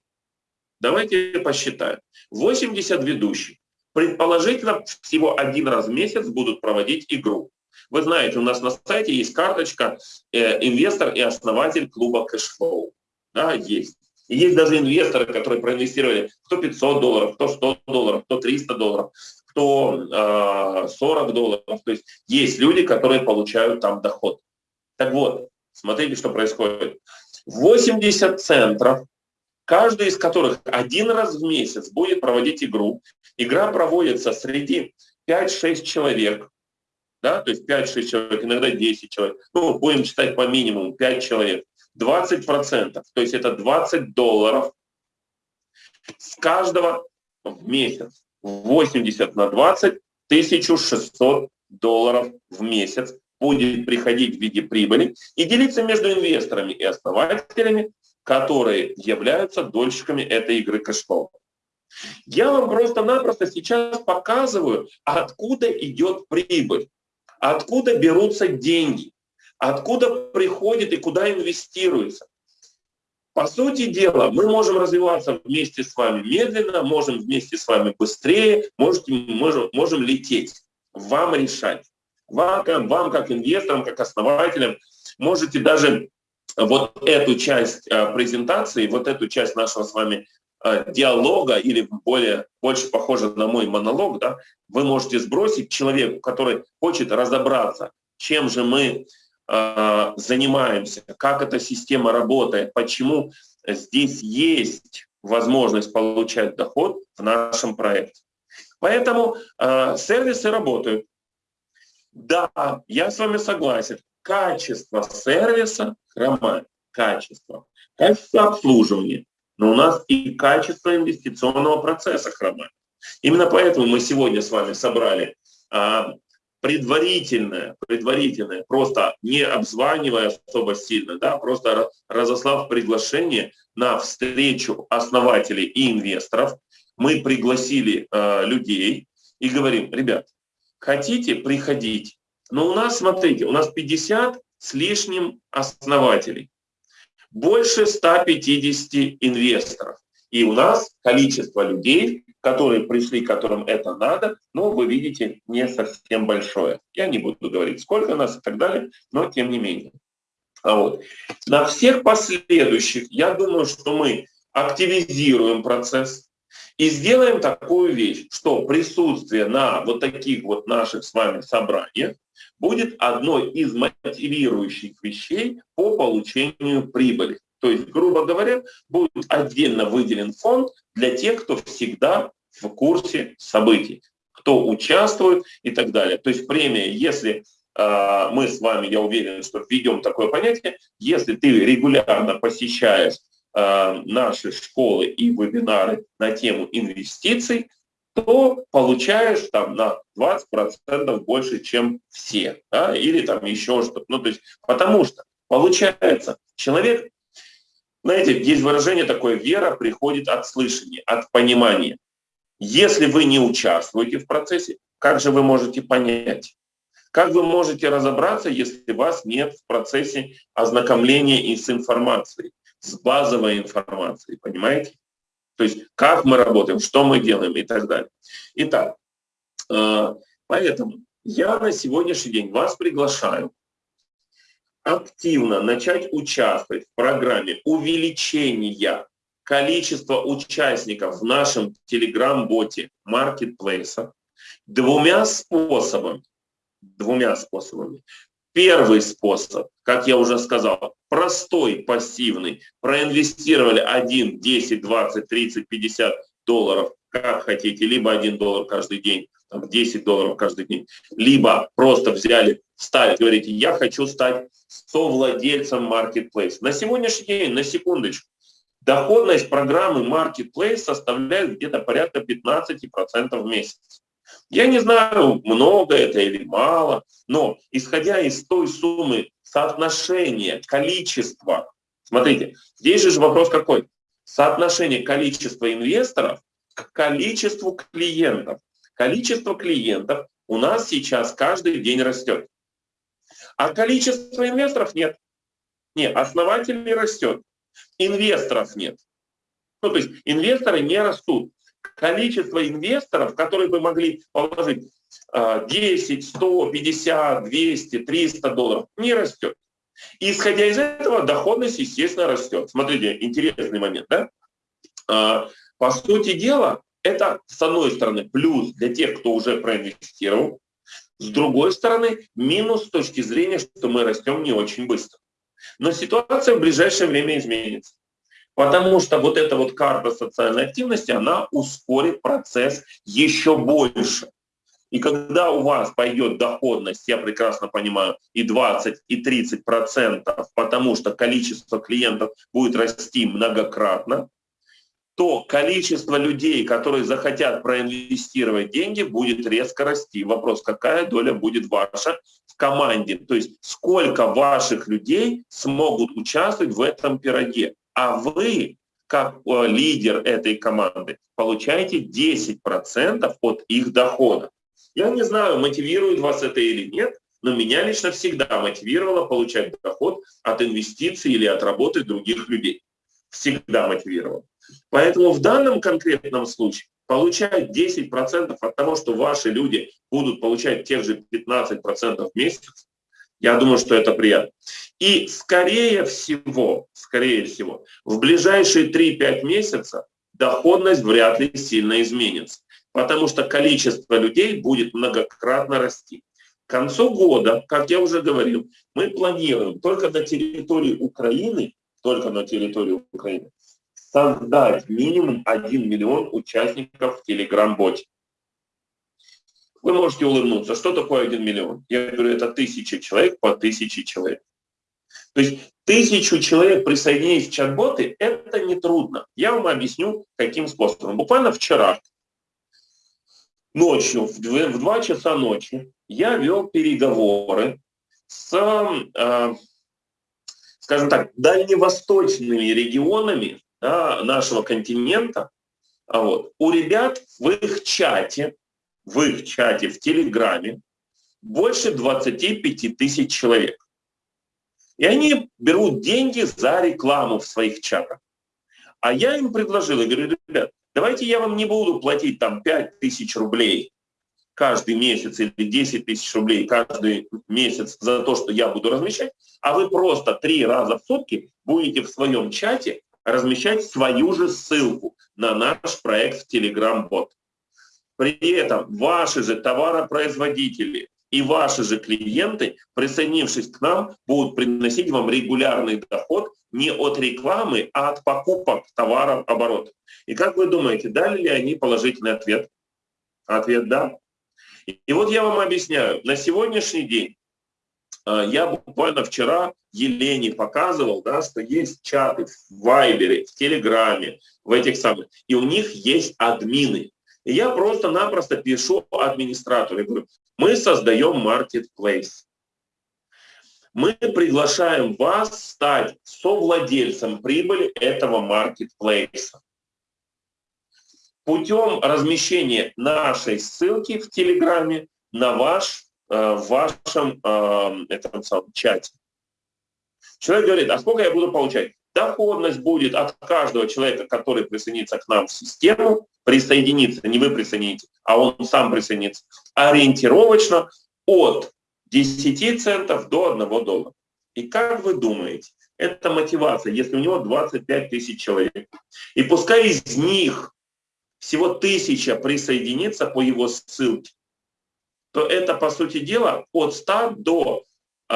Давайте посчитаем. 80 ведущих. Предположительно, всего один раз в месяц будут проводить игру. Вы знаете, у нас на сайте есть карточка э, «Инвестор и основатель клуба Cashflow». Да, есть. Есть даже инвесторы, которые проинвестировали кто 500 долларов, кто 100 долларов, кто 300 долларов, кто э, 40 долларов. То есть есть люди, которые получают там доход. Так вот, смотрите, что происходит. 80 центров, каждый из которых один раз в месяц будет проводить игру. Игра проводится среди 5-6 человек, да, то есть 5-6 человек, иногда 10 человек. Ну, будем считать по минимуму 5 человек. 20%, то есть это 20 долларов с каждого в месяц. 80 на 20, 1600 долларов в месяц будет приходить в виде прибыли и делиться между инвесторами и основателями, которые являются дольщиками этой игры Cashflow. Я вам просто-напросто сейчас показываю, откуда идет прибыль, откуда берутся деньги, откуда приходит и куда инвестируется. По сути дела, мы можем развиваться вместе с вами медленно, можем вместе с вами быстрее, можем, можем, можем лететь. вам решать. Вам, вам как инвесторам, как основателям, можете даже вот эту часть э, презентации, вот эту часть нашего с вами э, диалога или более, больше похоже на мой монолог, да, вы можете сбросить человеку, который хочет разобраться, чем же мы э, занимаемся, как эта система работает, почему здесь есть возможность получать доход в нашем проекте. Поэтому э, сервисы работают. Да, я с вами согласен. Качество сервиса хромает. Качество. Качество обслуживания. Но у нас и качество инвестиционного процесса хромает. Именно поэтому мы сегодня с вами собрали а, предварительное, предварительное, просто не обзванивая особо сильно, да, просто разослав приглашение на встречу основателей и инвесторов, мы пригласили э, людей и говорим, ребят, хотите, приходить. Но у нас, смотрите, у нас 50 с лишним основателей, больше 150 инвесторов. И у нас количество людей, которые пришли, которым это надо, ну, вы видите, не совсем большое. Я не буду говорить, сколько нас и так далее, но тем не менее. А вот. На всех последующих, я думаю, что мы активизируем процесс, и сделаем такую вещь, что присутствие на вот таких вот наших с вами собраниях будет одной из мотивирующих вещей по получению прибыли. То есть, грубо говоря, будет отдельно выделен фонд для тех, кто всегда в курсе событий, кто участвует и так далее. То есть премия, если э, мы с вами, я уверен, что введем такое понятие, если ты регулярно посещаешь наши школы и вебинары на тему инвестиций, то получаешь там на 20% больше, чем все, да, или там еще что-то. Ну, то есть, потому что получается, человек, знаете, есть выражение такое, вера приходит от слышания, от понимания. Если вы не участвуете в процессе, как же вы можете понять? Как вы можете разобраться, если вас нет в процессе ознакомления и с информацией? С базовой информацией, понимаете? То есть как мы работаем, что мы делаем и так далее. Итак, э, поэтому я на сегодняшний день вас приглашаю активно начать участвовать в программе увеличения количества участников в нашем телеграм-боте маркетплейса двумя способами. Двумя способами. Первый способ, как я уже сказал, простой, пассивный. Проинвестировали 1, 10, 20, 30, 50 долларов, как хотите, либо 1 доллар каждый день, там, 10 долларов каждый день, либо просто взяли, стали, говорите, я хочу стать совладельцем Marketplace. На сегодняшний день, на секундочку, доходность программы Marketplace составляет где-то порядка 15% в месяц. Я не знаю, много это или мало, но исходя из той суммы соотношения, количества, смотрите, здесь же вопрос какой? Соотношение количества инвесторов к количеству клиентов. Количество клиентов у нас сейчас каждый день растет. А количество инвесторов нет. Нет, основателей растет. Инвесторов нет. Ну, то есть инвесторы не растут количество инвесторов, которые бы могли положить 10, 100, 50, 200, 300 долларов, не растет. И исходя из этого, доходность, естественно, растет. Смотрите, интересный момент, да? А, по сути дела, это, с одной стороны, плюс для тех, кто уже проинвестировал, с другой стороны, минус с точки зрения, что мы растем не очень быстро. Но ситуация в ближайшее время изменится. Потому что вот эта вот карта социальной активности, она ускорит процесс еще больше. И когда у вас пойдет доходность, я прекрасно понимаю, и 20, и 30 процентов, потому что количество клиентов будет расти многократно, то количество людей, которые захотят проинвестировать деньги, будет резко расти. Вопрос, какая доля будет ваша в команде, то есть сколько ваших людей смогут участвовать в этом пироге а вы, как э, лидер этой команды, получаете 10% от их дохода. Я не знаю, мотивирует вас это или нет, но меня лично всегда мотивировало получать доход от инвестиций или от работы других людей. Всегда мотивировало. Поэтому в данном конкретном случае получать 10% от того, что ваши люди будут получать тех же 15% в месяц, я думаю, что это приятно. И скорее всего, скорее всего, в ближайшие 3-5 месяцев доходность вряд ли сильно изменится, потому что количество людей будет многократно расти. К концу года, как я уже говорил, мы планируем только на территории Украины, только на территории Украины, создать минимум 1 миллион участников в Telegram-боте. Вы можете улыбнуться. Что такое 1 миллион? Я говорю, это тысяча человек по тысяче человек. То есть тысячу человек присоединить в чат-боты, это нетрудно. Я вам объясню, каким способом. Буквально вчера, ночью, в 2, в 2 часа ночи, я вел переговоры с, э, скажем так, дальневосточными регионами да, нашего континента. А вот. У ребят в их чате в их чате в Телеграме больше 25 тысяч человек. И они берут деньги за рекламу в своих чатах. А я им предложил, я говорю, ребят, давайте я вам не буду платить там 5 тысяч рублей каждый месяц или 10 тысяч рублей каждый месяц за то, что я буду размещать, а вы просто три раза в сутки будете в своем чате размещать свою же ссылку на наш проект в Telegram-бот. При этом ваши же товаропроизводители и ваши же клиенты, присоединившись к нам, будут приносить вам регулярный доход не от рекламы, а от покупок товаров оборота. И как вы думаете, дали ли они положительный ответ? Ответ «да». И вот я вам объясняю, на сегодняшний день, а, я буквально вчера Елене показывал, да, что есть чаты в Вайбере, в Телеграме, в этих самых, и у них есть админы. И я просто-напросто пишу администратору, я говорю, мы создаем marketplace. Мы приглашаем вас стать совладельцем прибыли этого маркетплейса. Путем размещения нашей ссылки в Телеграме на ваш, э, в вашем э, этом самом чате. Человек говорит, а сколько я буду получать? Доходность будет от каждого человека, который присоединится к нам в систему, присоединиться, не вы присоедините, а он сам присоединится, ориентировочно от 10 центов до 1 доллара. И как вы думаете, это мотивация, если у него 25 тысяч человек, и пускай из них всего тысяча присоединится по его ссылке, то это, по сути дела, от 100 до э,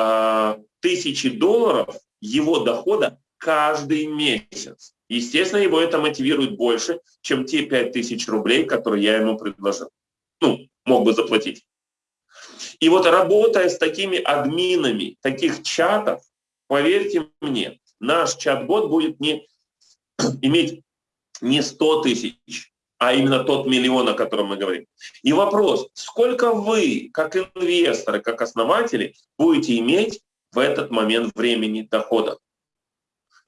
1000 долларов его дохода каждый месяц. Естественно, его это мотивирует больше, чем те 5000 рублей, которые я ему предложил. Ну, мог бы заплатить. И вот работая с такими админами таких чатов, поверьте мне, наш чат-бот будет не, <clears throat> иметь не 100 тысяч, а именно тот миллион, о котором мы говорим. И вопрос, сколько вы, как инвесторы, как основатели, будете иметь в этот момент времени дохода?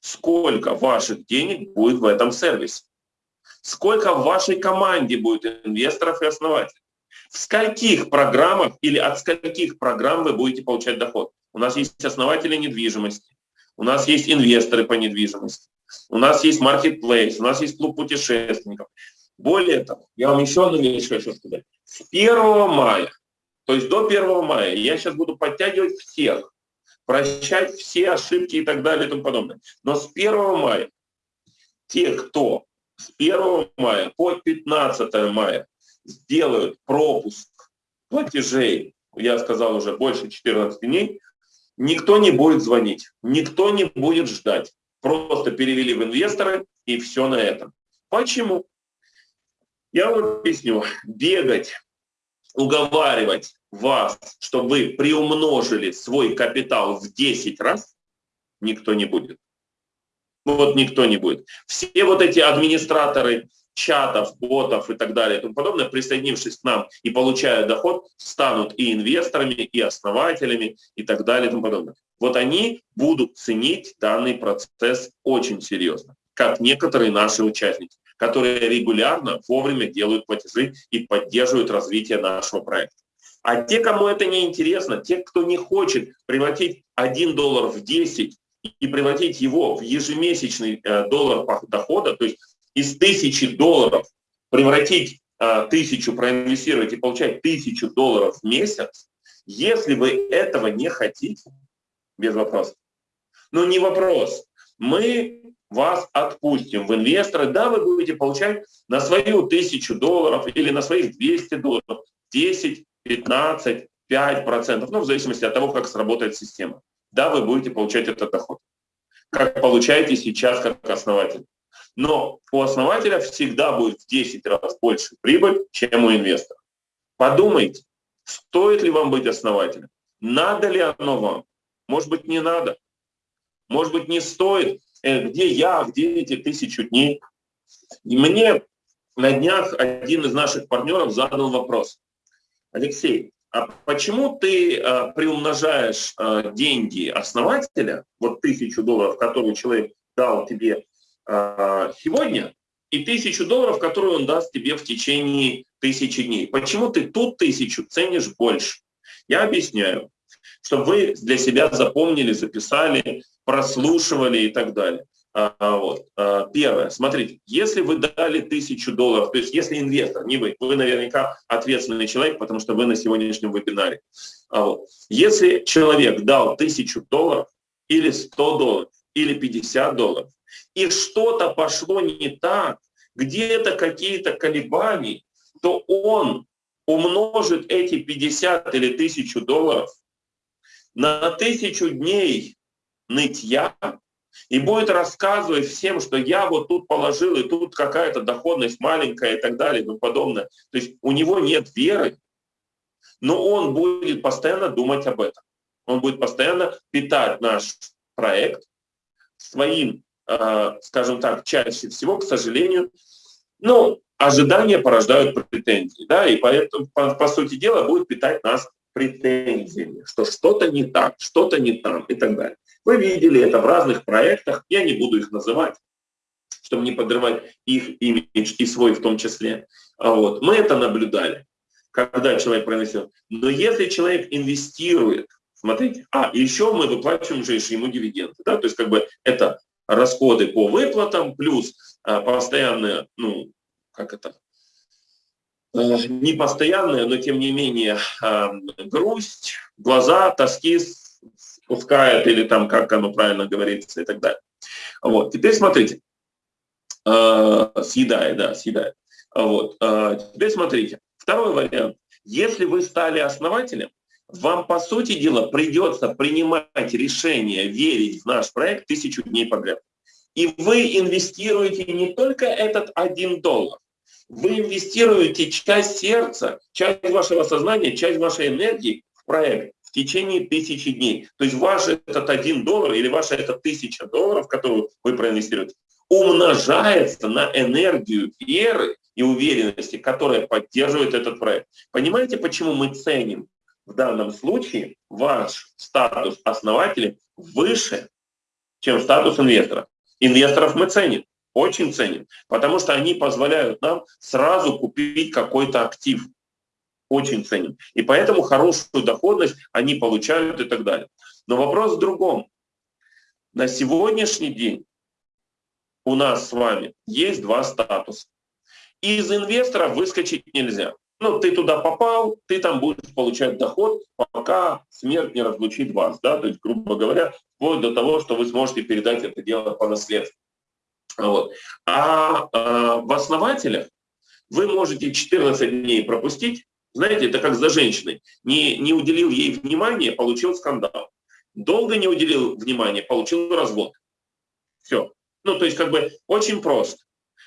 Сколько ваших денег будет в этом сервисе, сколько в вашей команде будет инвесторов и основателей, в скольких программах или от скольких программ вы будете получать доход. У нас есть основатели недвижимости, у нас есть инвесторы по недвижимости, у нас есть маркетплейс, у нас есть клуб путешественников. Более того, я вам еще одну вещь хочу сказать. С 1 мая, то есть до 1 мая, я сейчас буду подтягивать всех, прощать все ошибки и так далее и тому подобное. Но с 1 мая те, кто с 1 мая по 15 мая сделают пропуск платежей, я сказал уже больше 14 дней, никто не будет звонить, никто не будет ждать. Просто перевели в инвесторы и все на этом. Почему? Я вам объясню. Бегать, уговаривать вас, чтобы вы приумножили свой капитал в 10 раз, никто не будет. Вот никто не будет. Все вот эти администраторы чатов, ботов и так далее и тому подобное, присоединившись к нам и получая доход, станут и инвесторами, и основателями и так далее и тому подобное. Вот они будут ценить данный процесс очень серьезно, как некоторые наши участники, которые регулярно, вовремя делают платежи и поддерживают развитие нашего проекта. А те, кому это не интересно, те, кто не хочет превратить 1 доллар в 10 и превратить его в ежемесячный э, доллар дохода, то есть из тысячи долларов превратить а, тысячу, проинвестировать и получать тысячу долларов в месяц, если вы этого не хотите, без вопросов. Ну, не вопрос. Мы вас отпустим в инвесторы. Да, вы будете получать на свою тысячу долларов или на своих 200 долларов 10, 15, 5 процентов, ну, в зависимости от того, как сработает система. Да, вы будете получать этот доход, как получаете сейчас как основатель. Но у основателя всегда будет в 10 раз больше прибыль, чем у инвестора. Подумайте, стоит ли вам быть основателем? Надо ли оно вам? Может быть, не надо. Может быть, не стоит. Э, где я, где эти тысячу дней? И мне на днях один из наших партнеров задал вопрос. Алексей, а почему ты а, приумножаешь а, деньги основателя, вот тысячу долларов, которые человек дал тебе а, сегодня и тысячу долларов, которую он даст тебе в течение тысячи дней. Почему ты тут тысячу ценишь больше? Я объясняю, чтобы вы для себя запомнили, записали, прослушивали и так далее. А, вот. а, первое, смотрите, если вы дали тысячу долларов, то есть если инвестор, не вы, вы наверняка ответственный человек, потому что вы на сегодняшнем вебинаре. А, вот. Если человек дал тысячу долларов или 100 долларов, или 50 долларов, и что-то пошло не так, где-то какие-то колебания, то он умножит эти 50 или 1000 долларов на тысячу дней нытья и будет рассказывать всем, что я вот тут положил, и тут какая-то доходность маленькая и так далее и тому подобное. То есть у него нет веры, но он будет постоянно думать об этом. Он будет постоянно питать наш проект своим Э, скажем так, чаще всего, к сожалению, ну, ожидания порождают претензии, да, и поэтому, по, по сути дела, будет питать нас претензиями, что что-то не так, что-то не там и так далее. Вы видели это в разных проектах, я не буду их называть, чтобы не подрывать их имидж и свой в том числе. А вот. Мы это наблюдали, когда человек проинвестирует. Но если человек инвестирует, смотрите, а, еще мы выплачиваем же ему дивиденды, да, то есть как бы это расходы по выплатам, плюс а, постоянные, ну, как это, э, не постоянные, но тем не менее а, грусть, глаза, тоски спускает, или там, как оно правильно говорится, и так далее. Вот, теперь смотрите, а, съедает, да, съедает. Вот, теперь смотрите, второй вариант. Если вы стали основателем, вам, по сути дела, придется принимать решение верить в наш проект тысячу дней подряд. И вы инвестируете не только этот один доллар, вы инвестируете часть сердца, часть вашего сознания, часть вашей энергии в проект в течение тысячи дней. То есть ваш этот один доллар или ваша эта тысяча долларов, которую вы проинвестируете, умножается на энергию веры и уверенности, которая поддерживает этот проект. Понимаете, почему мы ценим в данном случае ваш статус основателя выше, чем статус инвестора. Инвесторов мы ценим, очень ценим, потому что они позволяют нам сразу купить какой-то актив. Очень ценим. И поэтому хорошую доходность они получают и так далее. Но вопрос в другом. На сегодняшний день у нас с вами есть два статуса. Из инвестора выскочить нельзя. Ну, ты туда попал, ты там будешь получать доход, пока смерть не разлучит вас, да, то есть, грубо говоря, вплоть до того, что вы сможете передать это дело по наследству. Вот. А, а в основателях вы можете 14 дней пропустить, знаете, это как за женщиной. Не, не уделил ей внимания, получил скандал. Долго не уделил внимания, получил развод. Все. Ну, то есть, как бы, очень просто.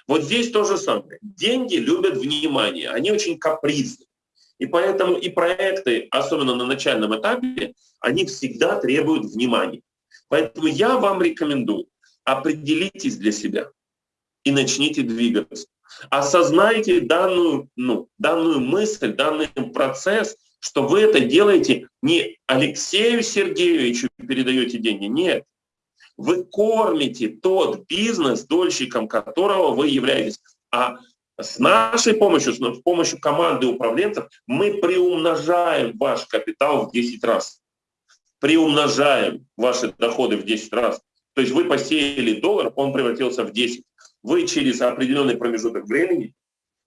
Вот здесь то же самое. Деньги любят внимание, они очень капризны. И поэтому и проекты, особенно на начальном этапе, они всегда требуют внимания. Поэтому я вам рекомендую, определитесь для себя и начните двигаться. Осознайте данную, ну, данную мысль, данный процесс, что вы это делаете не Алексею Сергеевичу передаете деньги, нет. Вы кормите тот бизнес, дольщиком которого вы являетесь. А с нашей помощью, с помощью команды управленцев, мы приумножаем ваш капитал в 10 раз. Приумножаем ваши доходы в 10 раз. То есть вы посеяли доллар, он превратился в 10. Вы через определенный промежуток времени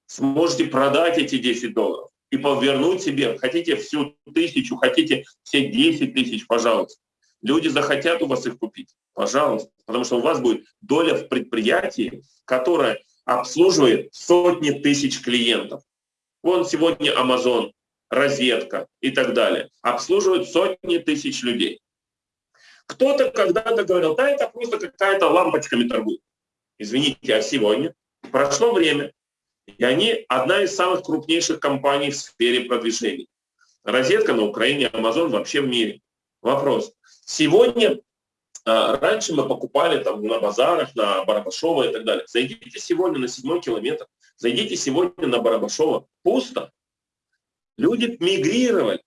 сможете продать эти 10 долларов и повернуть себе, хотите всю тысячу, хотите все 10 тысяч, пожалуйста. Люди захотят у вас их купить, пожалуйста, потому что у вас будет доля в предприятии, которая обслуживает сотни тысяч клиентов. Вон сегодня Amazon, розетка и так далее, обслуживают сотни тысяч людей. Кто-то когда-то говорил, да, это просто какая-то лампочками торгует. Извините, а сегодня прошло время, и они одна из самых крупнейших компаний в сфере продвижения. Розетка на Украине, Amazon вообще в мире. Вопрос. Сегодня, а, раньше мы покупали там на базарах, на Барабашова и так далее. Зайдите сегодня на седьмой километр, зайдите сегодня на Барабашова. Пусто. Люди мигрировали.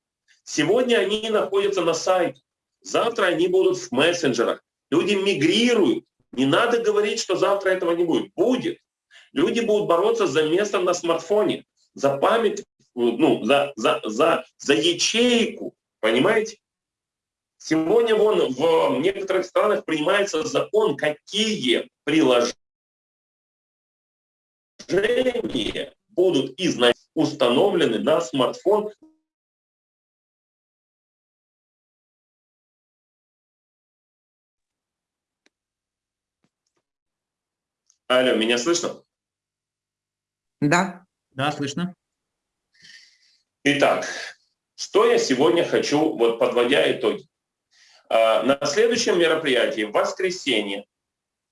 Сегодня они находятся на сайте, завтра они будут в мессенджерах. Люди мигрируют. Не надо говорить, что завтра этого не будет. Будет. Люди будут бороться за место на смартфоне, за память, ну, за, за, за, за ячейку, понимаете? Сегодня вон в некоторых странах принимается закон, какие приложения будут изначально установлены на смартфон Алло, меня слышно? Да. Да, слышно. Итак, что я сегодня хочу, вот подводя итоги. А, на следующем мероприятии, в воскресенье,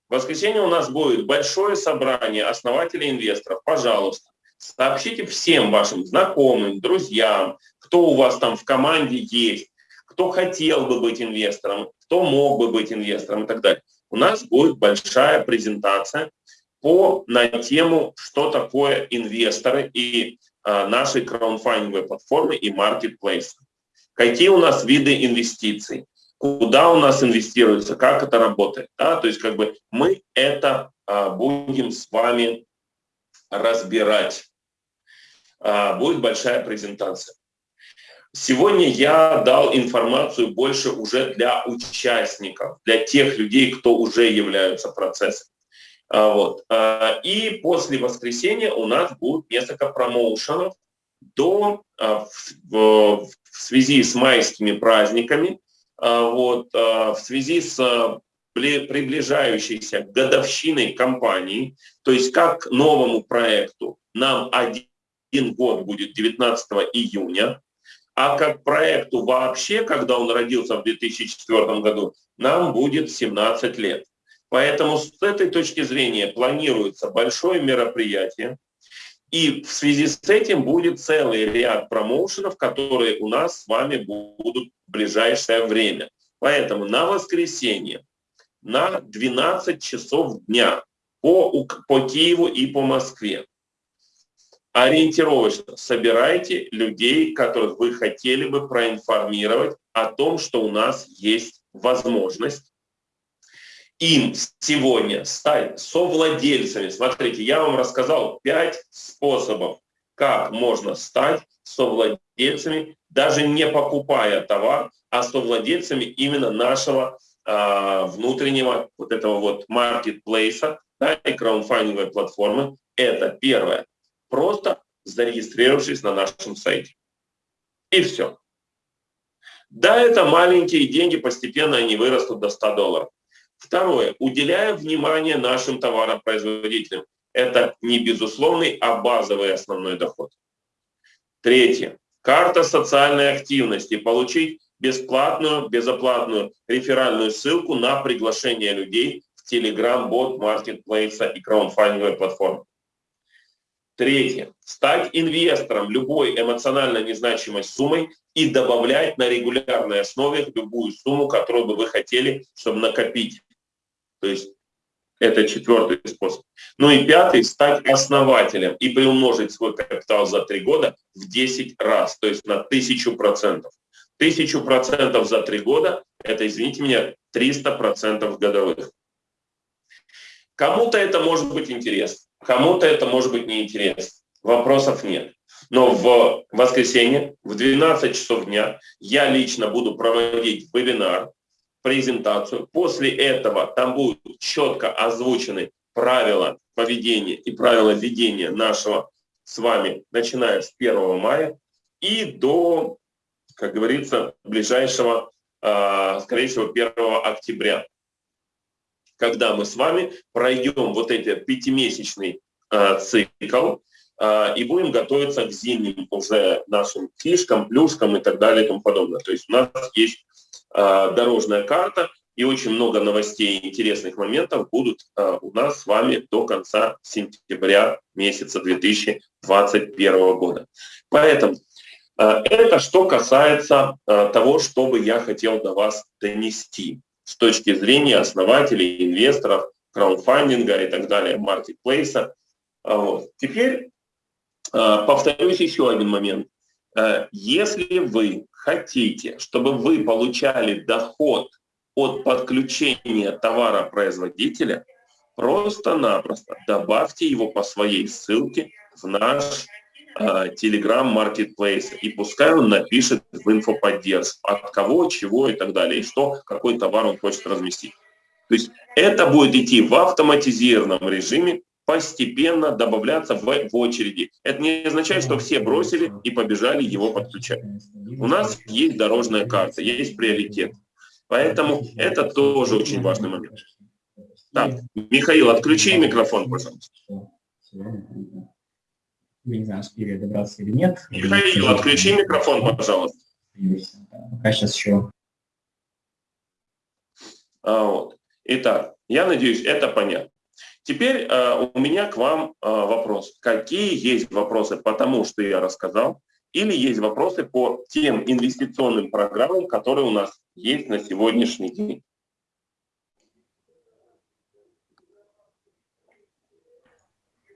в воскресенье у нас будет большое собрание основателей инвесторов. Пожалуйста, сообщите всем вашим знакомым, друзьям, кто у вас там в команде есть, кто хотел бы быть инвестором, кто мог бы быть инвестором и так далее. У нас будет большая презентация по, на тему, что такое инвесторы и а, нашей краудфандинговой платформы и маркетплейса. Какие у нас виды инвестиций, куда у нас инвестируется, как это работает. Да? То есть как бы мы это а, будем с вами разбирать. А, будет большая презентация. Сегодня я дал информацию больше уже для участников, для тех людей, кто уже являются процессом. А, вот. А, и после воскресенья у нас будет несколько промоушенов до, а, в, связи с майскими праздниками, вот, в связи с приближающейся годовщиной компании, то есть как новому проекту нам один год будет 19 июня, а как проекту вообще, когда он родился в 2004 году, нам будет 17 лет. Поэтому с этой точки зрения планируется большое мероприятие, и в связи с этим будет целый ряд промоушенов, которые у нас с вами будут в ближайшее время. Поэтому на воскресенье на 12 часов дня по, по Киеву и по Москве ориентировочно собирайте людей, которых вы хотели бы проинформировать о том, что у нас есть возможность им сегодня стать совладельцами. Смотрите, я вам рассказал пять способов, как можно стать совладельцами, даже не покупая товар, а совладельцами именно нашего э, внутреннего вот этого вот маркетплейса да, и краудфандинговой платформы. Это первое. Просто зарегистрировавшись на нашем сайте. И все. Да, это маленькие деньги, постепенно они вырастут до 100 долларов. Второе. Уделяя внимание нашим товаропроизводителям. Это не безусловный, а базовый основной доход. Третье. Карта социальной активности. Получить бесплатную, безоплатную реферальную ссылку на приглашение людей в Telegram, бот, маркетплейса и краудфандинговой платформы. Третье. Стать инвестором любой эмоционально незначимой суммой и добавлять на регулярной основе любую сумму, которую бы вы хотели, чтобы накопить. То есть это четвертый способ. Ну и пятый – стать основателем и приумножить свой капитал за три года в 10 раз, то есть на тысячу процентов. Тысячу процентов за три года – это, извините меня, 300 процентов годовых. Кому-то это может быть интересно, кому-то это может быть неинтересно. Вопросов нет. Но в воскресенье в 12 часов дня я лично буду проводить вебинар, презентацию. После этого там будут четко озвучены правила поведения и правила ведения нашего с вами, начиная с 1 мая и до, как говорится, ближайшего, а, скорее всего, 1 октября, когда мы с вами пройдем вот этот пятимесячный а, цикл а, и будем готовиться к зимним уже нашим фишкам, плюшкам и так далее и тому подобное. То есть у нас есть дорожная карта, и очень много новостей и интересных моментов будут э, у нас с вами до конца сентября месяца 2021 года. Поэтому э, это что касается э, того, что бы я хотел до вас донести с точки зрения основателей, инвесторов, краудфандинга и так далее, маркетплейса. Вот. Теперь повторюсь еще один момент. Если вы хотите, чтобы вы получали доход от подключения товара производителя, просто-напросто добавьте его по своей ссылке в наш э, Telegram Marketplace, и пускай он напишет в инфоподдержку, от кого, чего и так далее, и что, какой товар он хочет разместить. То есть это будет идти в автоматизированном режиме, постепенно добавляться в, в очереди. Это не означает, что все бросили и побежали его подключать. У нас есть дорожная карта, есть приоритет. Поэтому это тоже очень важный момент. Так, Михаил, отключи микрофон, пожалуйста. Я не знаю, успели добраться или нет. Михаил, отключи микрофон, пожалуйста. Пока сейчас еще. А, вот. Итак, я надеюсь, это понятно. Теперь э, у меня к вам э, вопрос. Какие есть вопросы по тому, что я рассказал? Или есть вопросы по тем инвестиционным программам, которые у нас есть на сегодняшний день?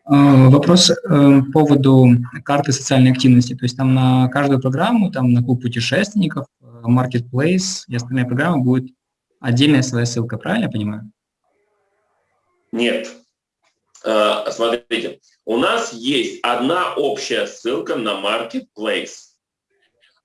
А, вопрос э, по поводу карты социальной активности. То есть там на каждую программу, там на клуб путешественников, э, Marketplace и остальные программы будет отдельная своя ссылка, правильно я понимаю? Нет. Э, смотрите, у нас есть одна общая ссылка на Marketplace.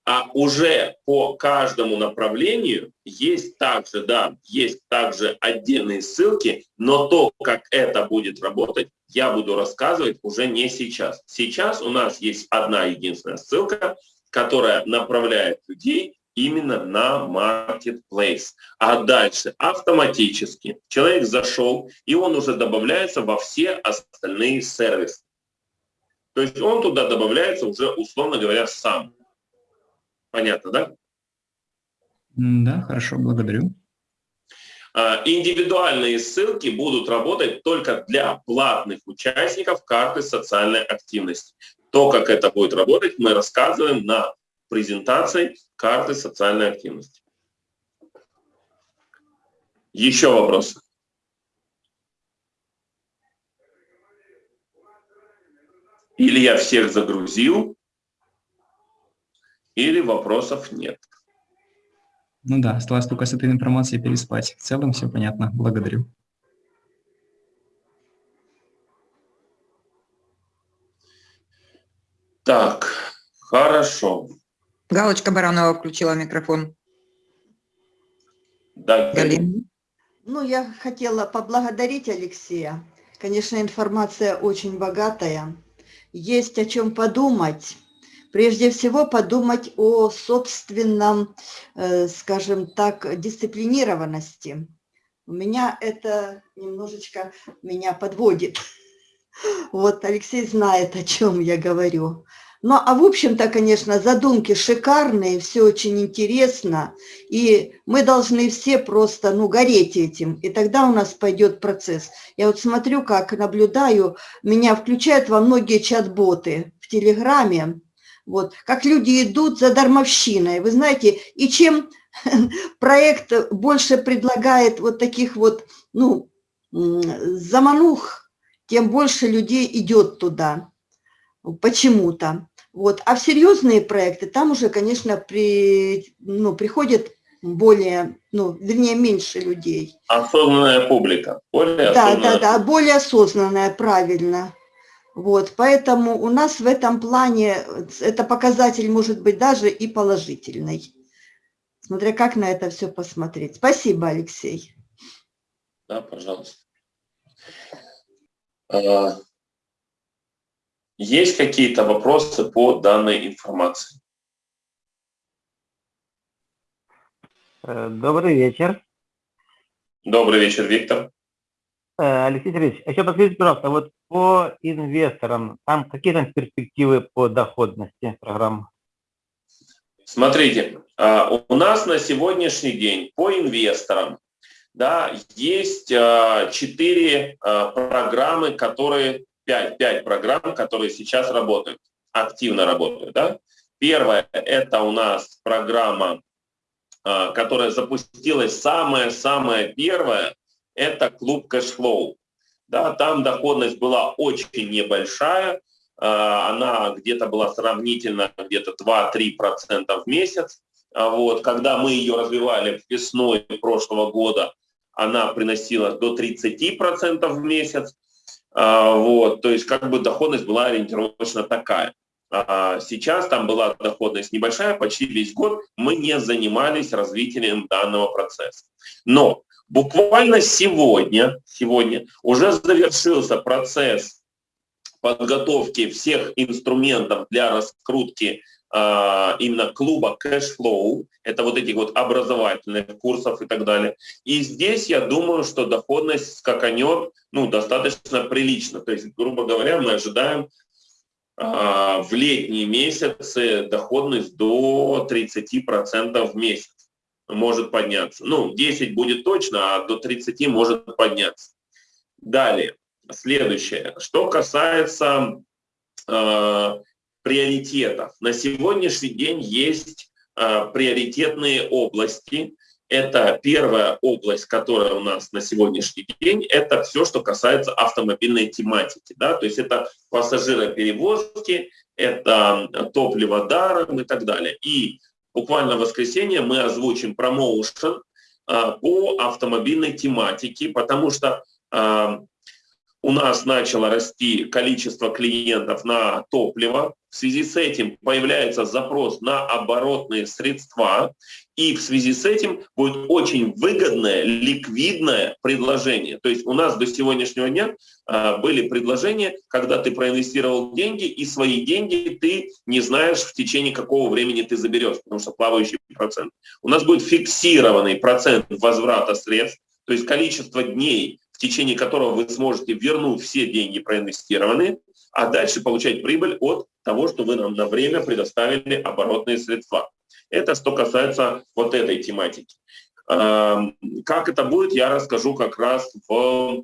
А уже по каждому направлению есть также, да, есть также отдельные ссылки, но то, как это будет работать, я буду рассказывать уже не сейчас. Сейчас у нас есть одна единственная ссылка, которая направляет людей именно на Marketplace. А дальше автоматически человек зашел, и он уже добавляется во все остальные сервисы. То есть он туда добавляется уже, условно говоря, сам. Понятно, да? Да, хорошо, благодарю. А, индивидуальные ссылки будут работать только для платных участников карты социальной активности. То, как это будет работать, мы рассказываем на презентации карты социальной активности. Еще вопросы? Или я всех загрузил, или вопросов нет. Ну да, осталось только с этой информацией переспать. В целом все понятно. Благодарю. Так, хорошо. Галочка Баранова включила микрофон. Да, Галина. Ну, я хотела поблагодарить Алексея. Конечно, информация очень богатая. Есть о чем подумать. Прежде всего подумать о собственном, э, скажем так, дисциплинированности. У меня это немножечко меня подводит. <laughs> Вот Алексей знает, о чем я говорю. Ну, а в общем-то, конечно, задумки шикарные, все очень интересно, и мы должны все просто, ну, гореть этим, и тогда у нас пойдет процесс. Я вот смотрю, как наблюдаю, меня включают во многие чат-боты в Телеграме, вот, как люди идут за дармовщиной, вы знаете, и чем <laughs> проект больше предлагает вот таких вот, ну, заманух, тем больше людей идет туда почему-то. Вот. А в серьезные проекты там уже, конечно, при, ну, приходит более, ну, вернее, меньше людей. Осознанная публика. Более да, осознанная. да, да, более осознанная, правильно. Вот, поэтому у нас в этом плане это показатель может быть даже и положительный. Смотря как на это все посмотреть. Спасибо, Алексей. Да, пожалуйста. А, Есть какие-то вопросы по данной информации? Э, добрый вечер. Добрый вечер, Виктор. Э, Алексей Сергеевич, еще подскажите, пожалуйста, вот по инвесторам, там какие там перспективы по доходности программы? Смотрите, а, у нас на сегодняшний день по инвесторам да, есть а, четыре а, программы, которые, пять, пять программ, которые сейчас работают, активно работают. Да? Первая – это у нас программа, которая запустилась самая-самая первая, это клуб Cashflow. Да, там доходность была очень небольшая, она где-то была сравнительно где-то 2-3% в месяц. Вот, когда мы ее развивали весной прошлого года, она приносила до 30% в месяц. А, вот, то есть как бы доходность была ориентировочно такая. А, сейчас там была доходность небольшая, почти весь год мы не занимались развитием данного процесса. Но буквально сегодня, сегодня уже завершился процесс подготовки всех инструментов для раскрутки именно клуба Cashflow, это вот этих вот образовательных курсов и так далее. И здесь я думаю, что доходность скаканет ну, достаточно прилично. То есть, грубо говоря, мы ожидаем а, в летние месяцы доходность до 30% в месяц может подняться. Ну, 10 будет точно, а до 30 может подняться. Далее, следующее. Что касается э, приоритетов. На сегодняшний день есть э, приоритетные области. Это первая область, которая у нас на сегодняшний день, это все, что касается автомобильной тематики. Да? То есть это пассажироперевозки, это топливо даром и так далее. И буквально в воскресенье мы озвучим промоушен э, по автомобильной тематике, потому что э, у нас начало расти количество клиентов на топливо. В связи с этим появляется запрос на оборотные средства. И в связи с этим будет очень выгодное, ликвидное предложение. То есть у нас до сегодняшнего дня а, были предложения, когда ты проинвестировал деньги, и свои деньги ты не знаешь, в течение какого времени ты заберешь, потому что плавающий процент. У нас будет фиксированный процент возврата средств, то есть количество дней, в течение которого вы сможете вернуть все деньги проинвестированные, а дальше получать прибыль от того, что вы нам на время предоставили оборотные средства. Это что касается вот этой тематики. Как это будет, я расскажу как раз в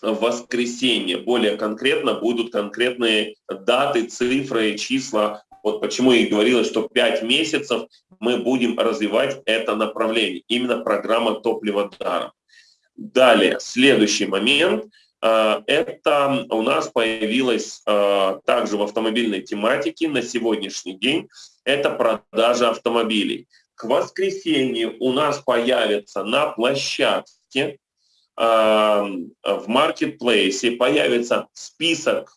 воскресенье. Более конкретно будут конкретные даты, цифры, числа. Вот почему и говорила, что 5 месяцев мы будем развивать это направление. Именно программа топлива даром. Далее, следующий момент. Э, это у нас появилось э, также в автомобильной тематике на сегодняшний день. Это продажа автомобилей. К воскресенью у нас появится на площадке э, в маркетплейсе появится список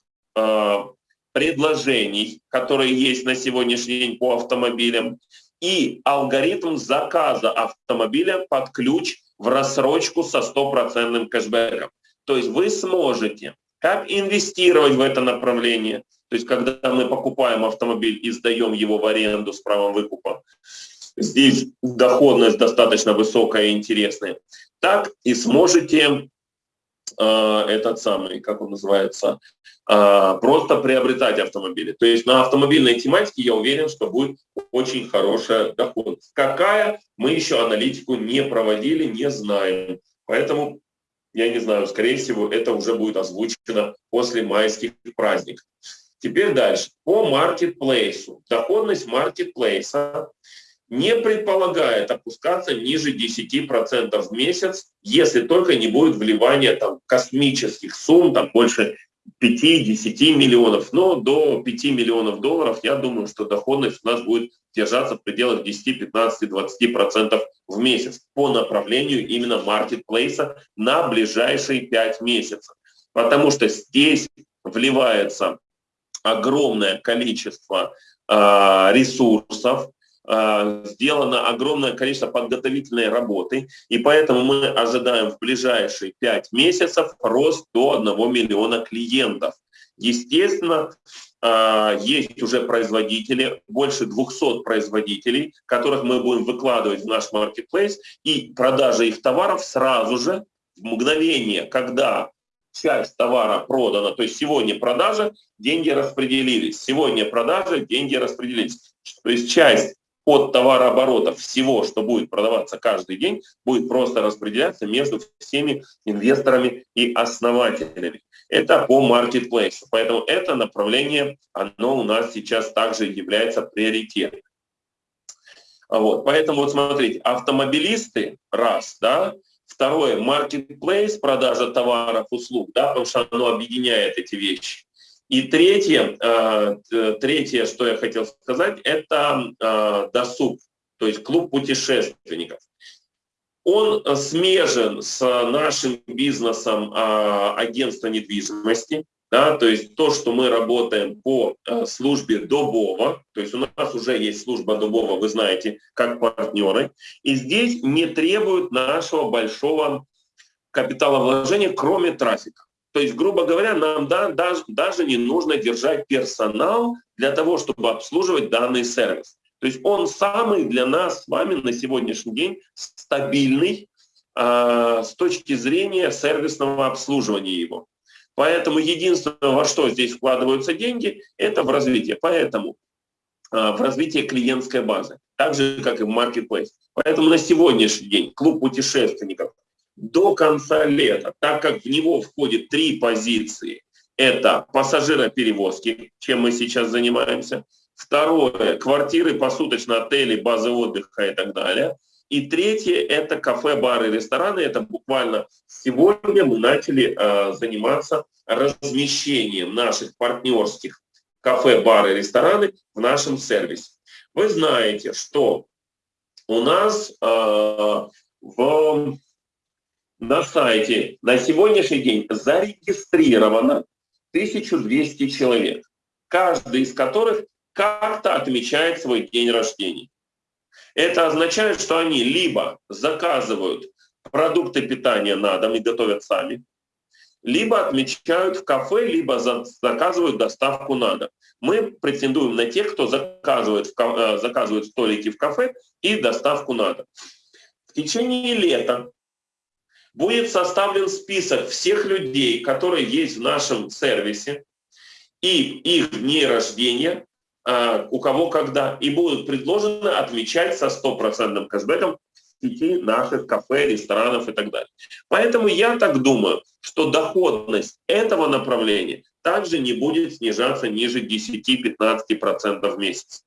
предложений, которые есть на сегодняшний день по автомобилям, и алгоритм заказа автомобиля под ключ в рассрочку со стопроцентным кэшбэком. То есть вы сможете как инвестировать в это направление, то есть когда мы покупаем автомобиль и сдаем его в аренду с правом выкупа, здесь доходность достаточно высокая и интересная, так и сможете этот самый, как он называется, э, просто приобретать автомобили. То есть на автомобильной тематике я уверен, что будет очень хорошая доходность. Какая, мы еще аналитику не проводили, не знаем. Поэтому, я не знаю, скорее всего, это уже будет озвучено после майских праздников. Теперь дальше. По маркетплейсу. Доходность маркетплейса не предполагает опускаться ниже 10% в месяц, если только не будет вливания там, космических сумм, там больше 5-10 миллионов, но до 5 миллионов долларов, я думаю, что доходность у нас будет держаться в пределах 10, 15, 20% в месяц по направлению именно маркетплейса на ближайшие 5 месяцев. Потому что здесь вливается огромное количество э, ресурсов, а, сделано огромное количество подготовительной работы, и поэтому мы ожидаем в ближайшие 5 месяцев рост до 1 миллиона клиентов. Естественно, э, есть уже производители, больше 200 производителей, которых мы будем выкладывать в наш маркетплейс, и продажа их товаров сразу же, в мгновение, когда часть товара продана, то есть сегодня продажа, деньги распределились, сегодня продажа, деньги распределились. То есть часть от товарооборотов всего, что будет продаваться каждый день, будет просто распределяться между всеми инвесторами и основателями. Это по маркетплейсу. Поэтому это направление, оно у нас сейчас также является приоритетом. Вот, поэтому вот смотрите, автомобилисты, раз, да, второе, маркетплейс, продажа товаров, услуг, да, потому что оно объединяет эти вещи. И третье, э, третье, что я хотел сказать, это э, досуг, то есть клуб путешественников. Он смежен с нашим бизнесом э, агентства недвижимости, да, то есть то, что мы работаем по службе Добова, то есть у нас уже есть служба Добова, вы знаете, как партнеры, и здесь не требуют нашего большого капиталовложения, кроме трафика. То есть, грубо говоря, нам да, даже, даже не нужно держать персонал для того, чтобы обслуживать данный сервис. То есть он самый для нас с вами на сегодняшний день стабильный э, с точки зрения сервисного обслуживания его. Поэтому единственное, во что здесь вкладываются деньги, это в развитие. Поэтому э, в развитие клиентской базы, так же, как и в Marketplace. Поэтому на сегодняшний день клуб путешественников – до конца лета, так как в него входит три позиции. Это пассажироперевозки, чем мы сейчас занимаемся. Второе – квартиры, посуточно, отели, базы отдыха и так далее. И третье – это кафе, бары, рестораны. Это буквально сегодня мы начали э, заниматься размещением наших партнерских кафе, бары, рестораны в нашем сервисе. Вы знаете, что у нас э, в на сайте на сегодняшний день зарегистрировано 1200 человек, каждый из которых как-то отмечает свой день рождения. Это означает, что они либо заказывают продукты питания на дом и готовят сами, либо отмечают в кафе, либо заказывают доставку на дом. Мы претендуем на тех, кто заказывает, э, заказывает столики в кафе и доставку на дом. В течение лета будет составлен список всех людей, которые есть в нашем сервисе, и их дни рождения, а, у кого когда, и будут предложены отмечать со стопроцентным кэшбэком сети наших кафе, ресторанов и так далее. Поэтому я так думаю, что доходность этого направления также не будет снижаться ниже 10-15% в месяц.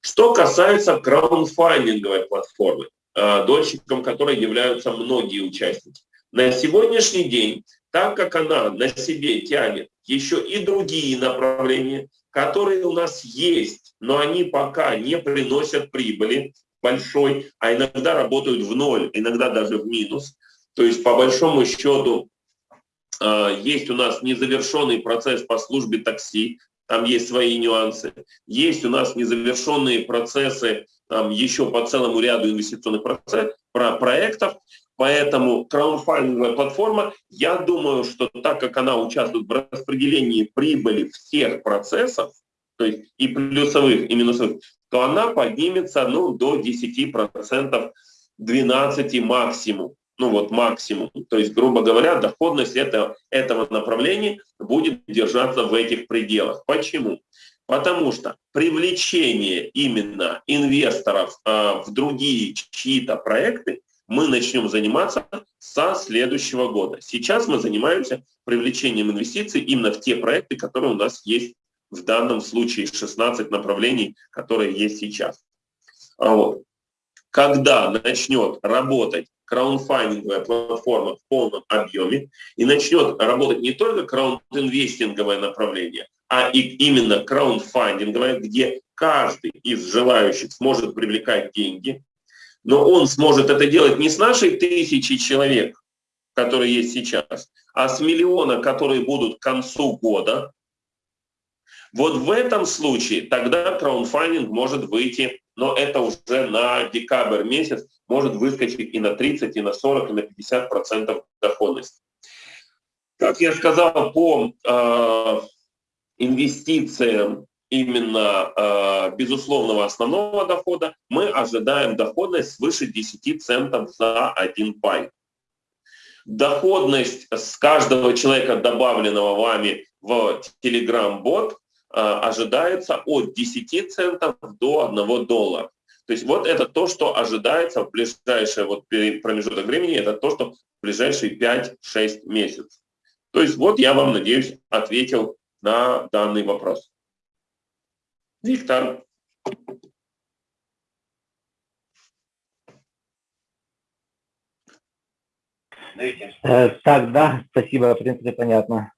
Что касается краундфандинговой платформы, дольщиком которой являются многие участники. На сегодняшний день, так как она на себе тянет еще и другие направления, которые у нас есть, но они пока не приносят прибыли большой, а иногда работают в ноль, иногда даже в минус. То есть по большому счету э, есть у нас незавершенный процесс по службе такси, там есть свои нюансы. Есть у нас незавершенные процессы там, еще по целому ряду инвестиционных процесс, про проектов. Поэтому краудфандинговая платформа, я думаю, что так как она участвует в распределении прибыли всех процессов, то есть и плюсовых, и минусовых, то она поднимется ну, до 10%, 12 максимум ну вот максимум. То есть, грубо говоря, доходность это, этого направления будет держаться в этих пределах. Почему? Потому что привлечение именно инвесторов э, в другие чьи-то проекты мы начнем заниматься со следующего года. Сейчас мы занимаемся привлечением инвестиций именно в те проекты, которые у нас есть в данном случае 16 направлений, которые есть сейчас. А вот. Когда начнет работать краундфандинговая платформа в полном объеме и начнет работать не только краундинвестинговое направление, а и именно краундфандинговое, где каждый из желающих сможет привлекать деньги, но он сможет это делать не с нашей тысячи человек, которые есть сейчас, а с миллиона, которые будут к концу года. Вот в этом случае тогда краундфандинг может выйти но это уже на декабрь месяц может выскочить и на 30, и на 40, и на 50 процентов доходности. Как я сказал, по э, инвестициям именно э, безусловного основного дохода, мы ожидаем доходность свыше 10 центов за один пай. Доходность с каждого человека, добавленного вами в Telegram-бот, ожидается от 10 центов до 1 доллара. То есть вот это то, что ожидается в ближайший вот промежуток времени, это то, что в ближайшие 5-6 месяцев. То есть вот я вам, надеюсь, ответил на данный вопрос. Виктор. Э, так, да, спасибо, в принципе, понятно.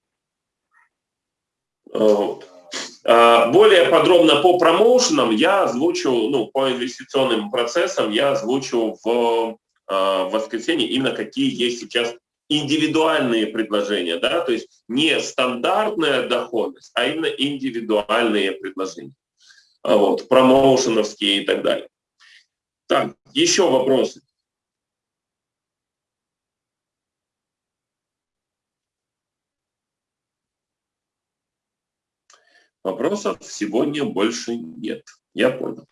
А, более подробно по промоушенам я озвучу, ну, по инвестиционным процессам я озвучу в, а, в воскресенье именно какие есть сейчас индивидуальные предложения, да, то есть не стандартная доходность, а именно индивидуальные предложения. А вот, промоушеновские и так далее. Так, еще вопросы? Вопросов сегодня больше нет. Я понял.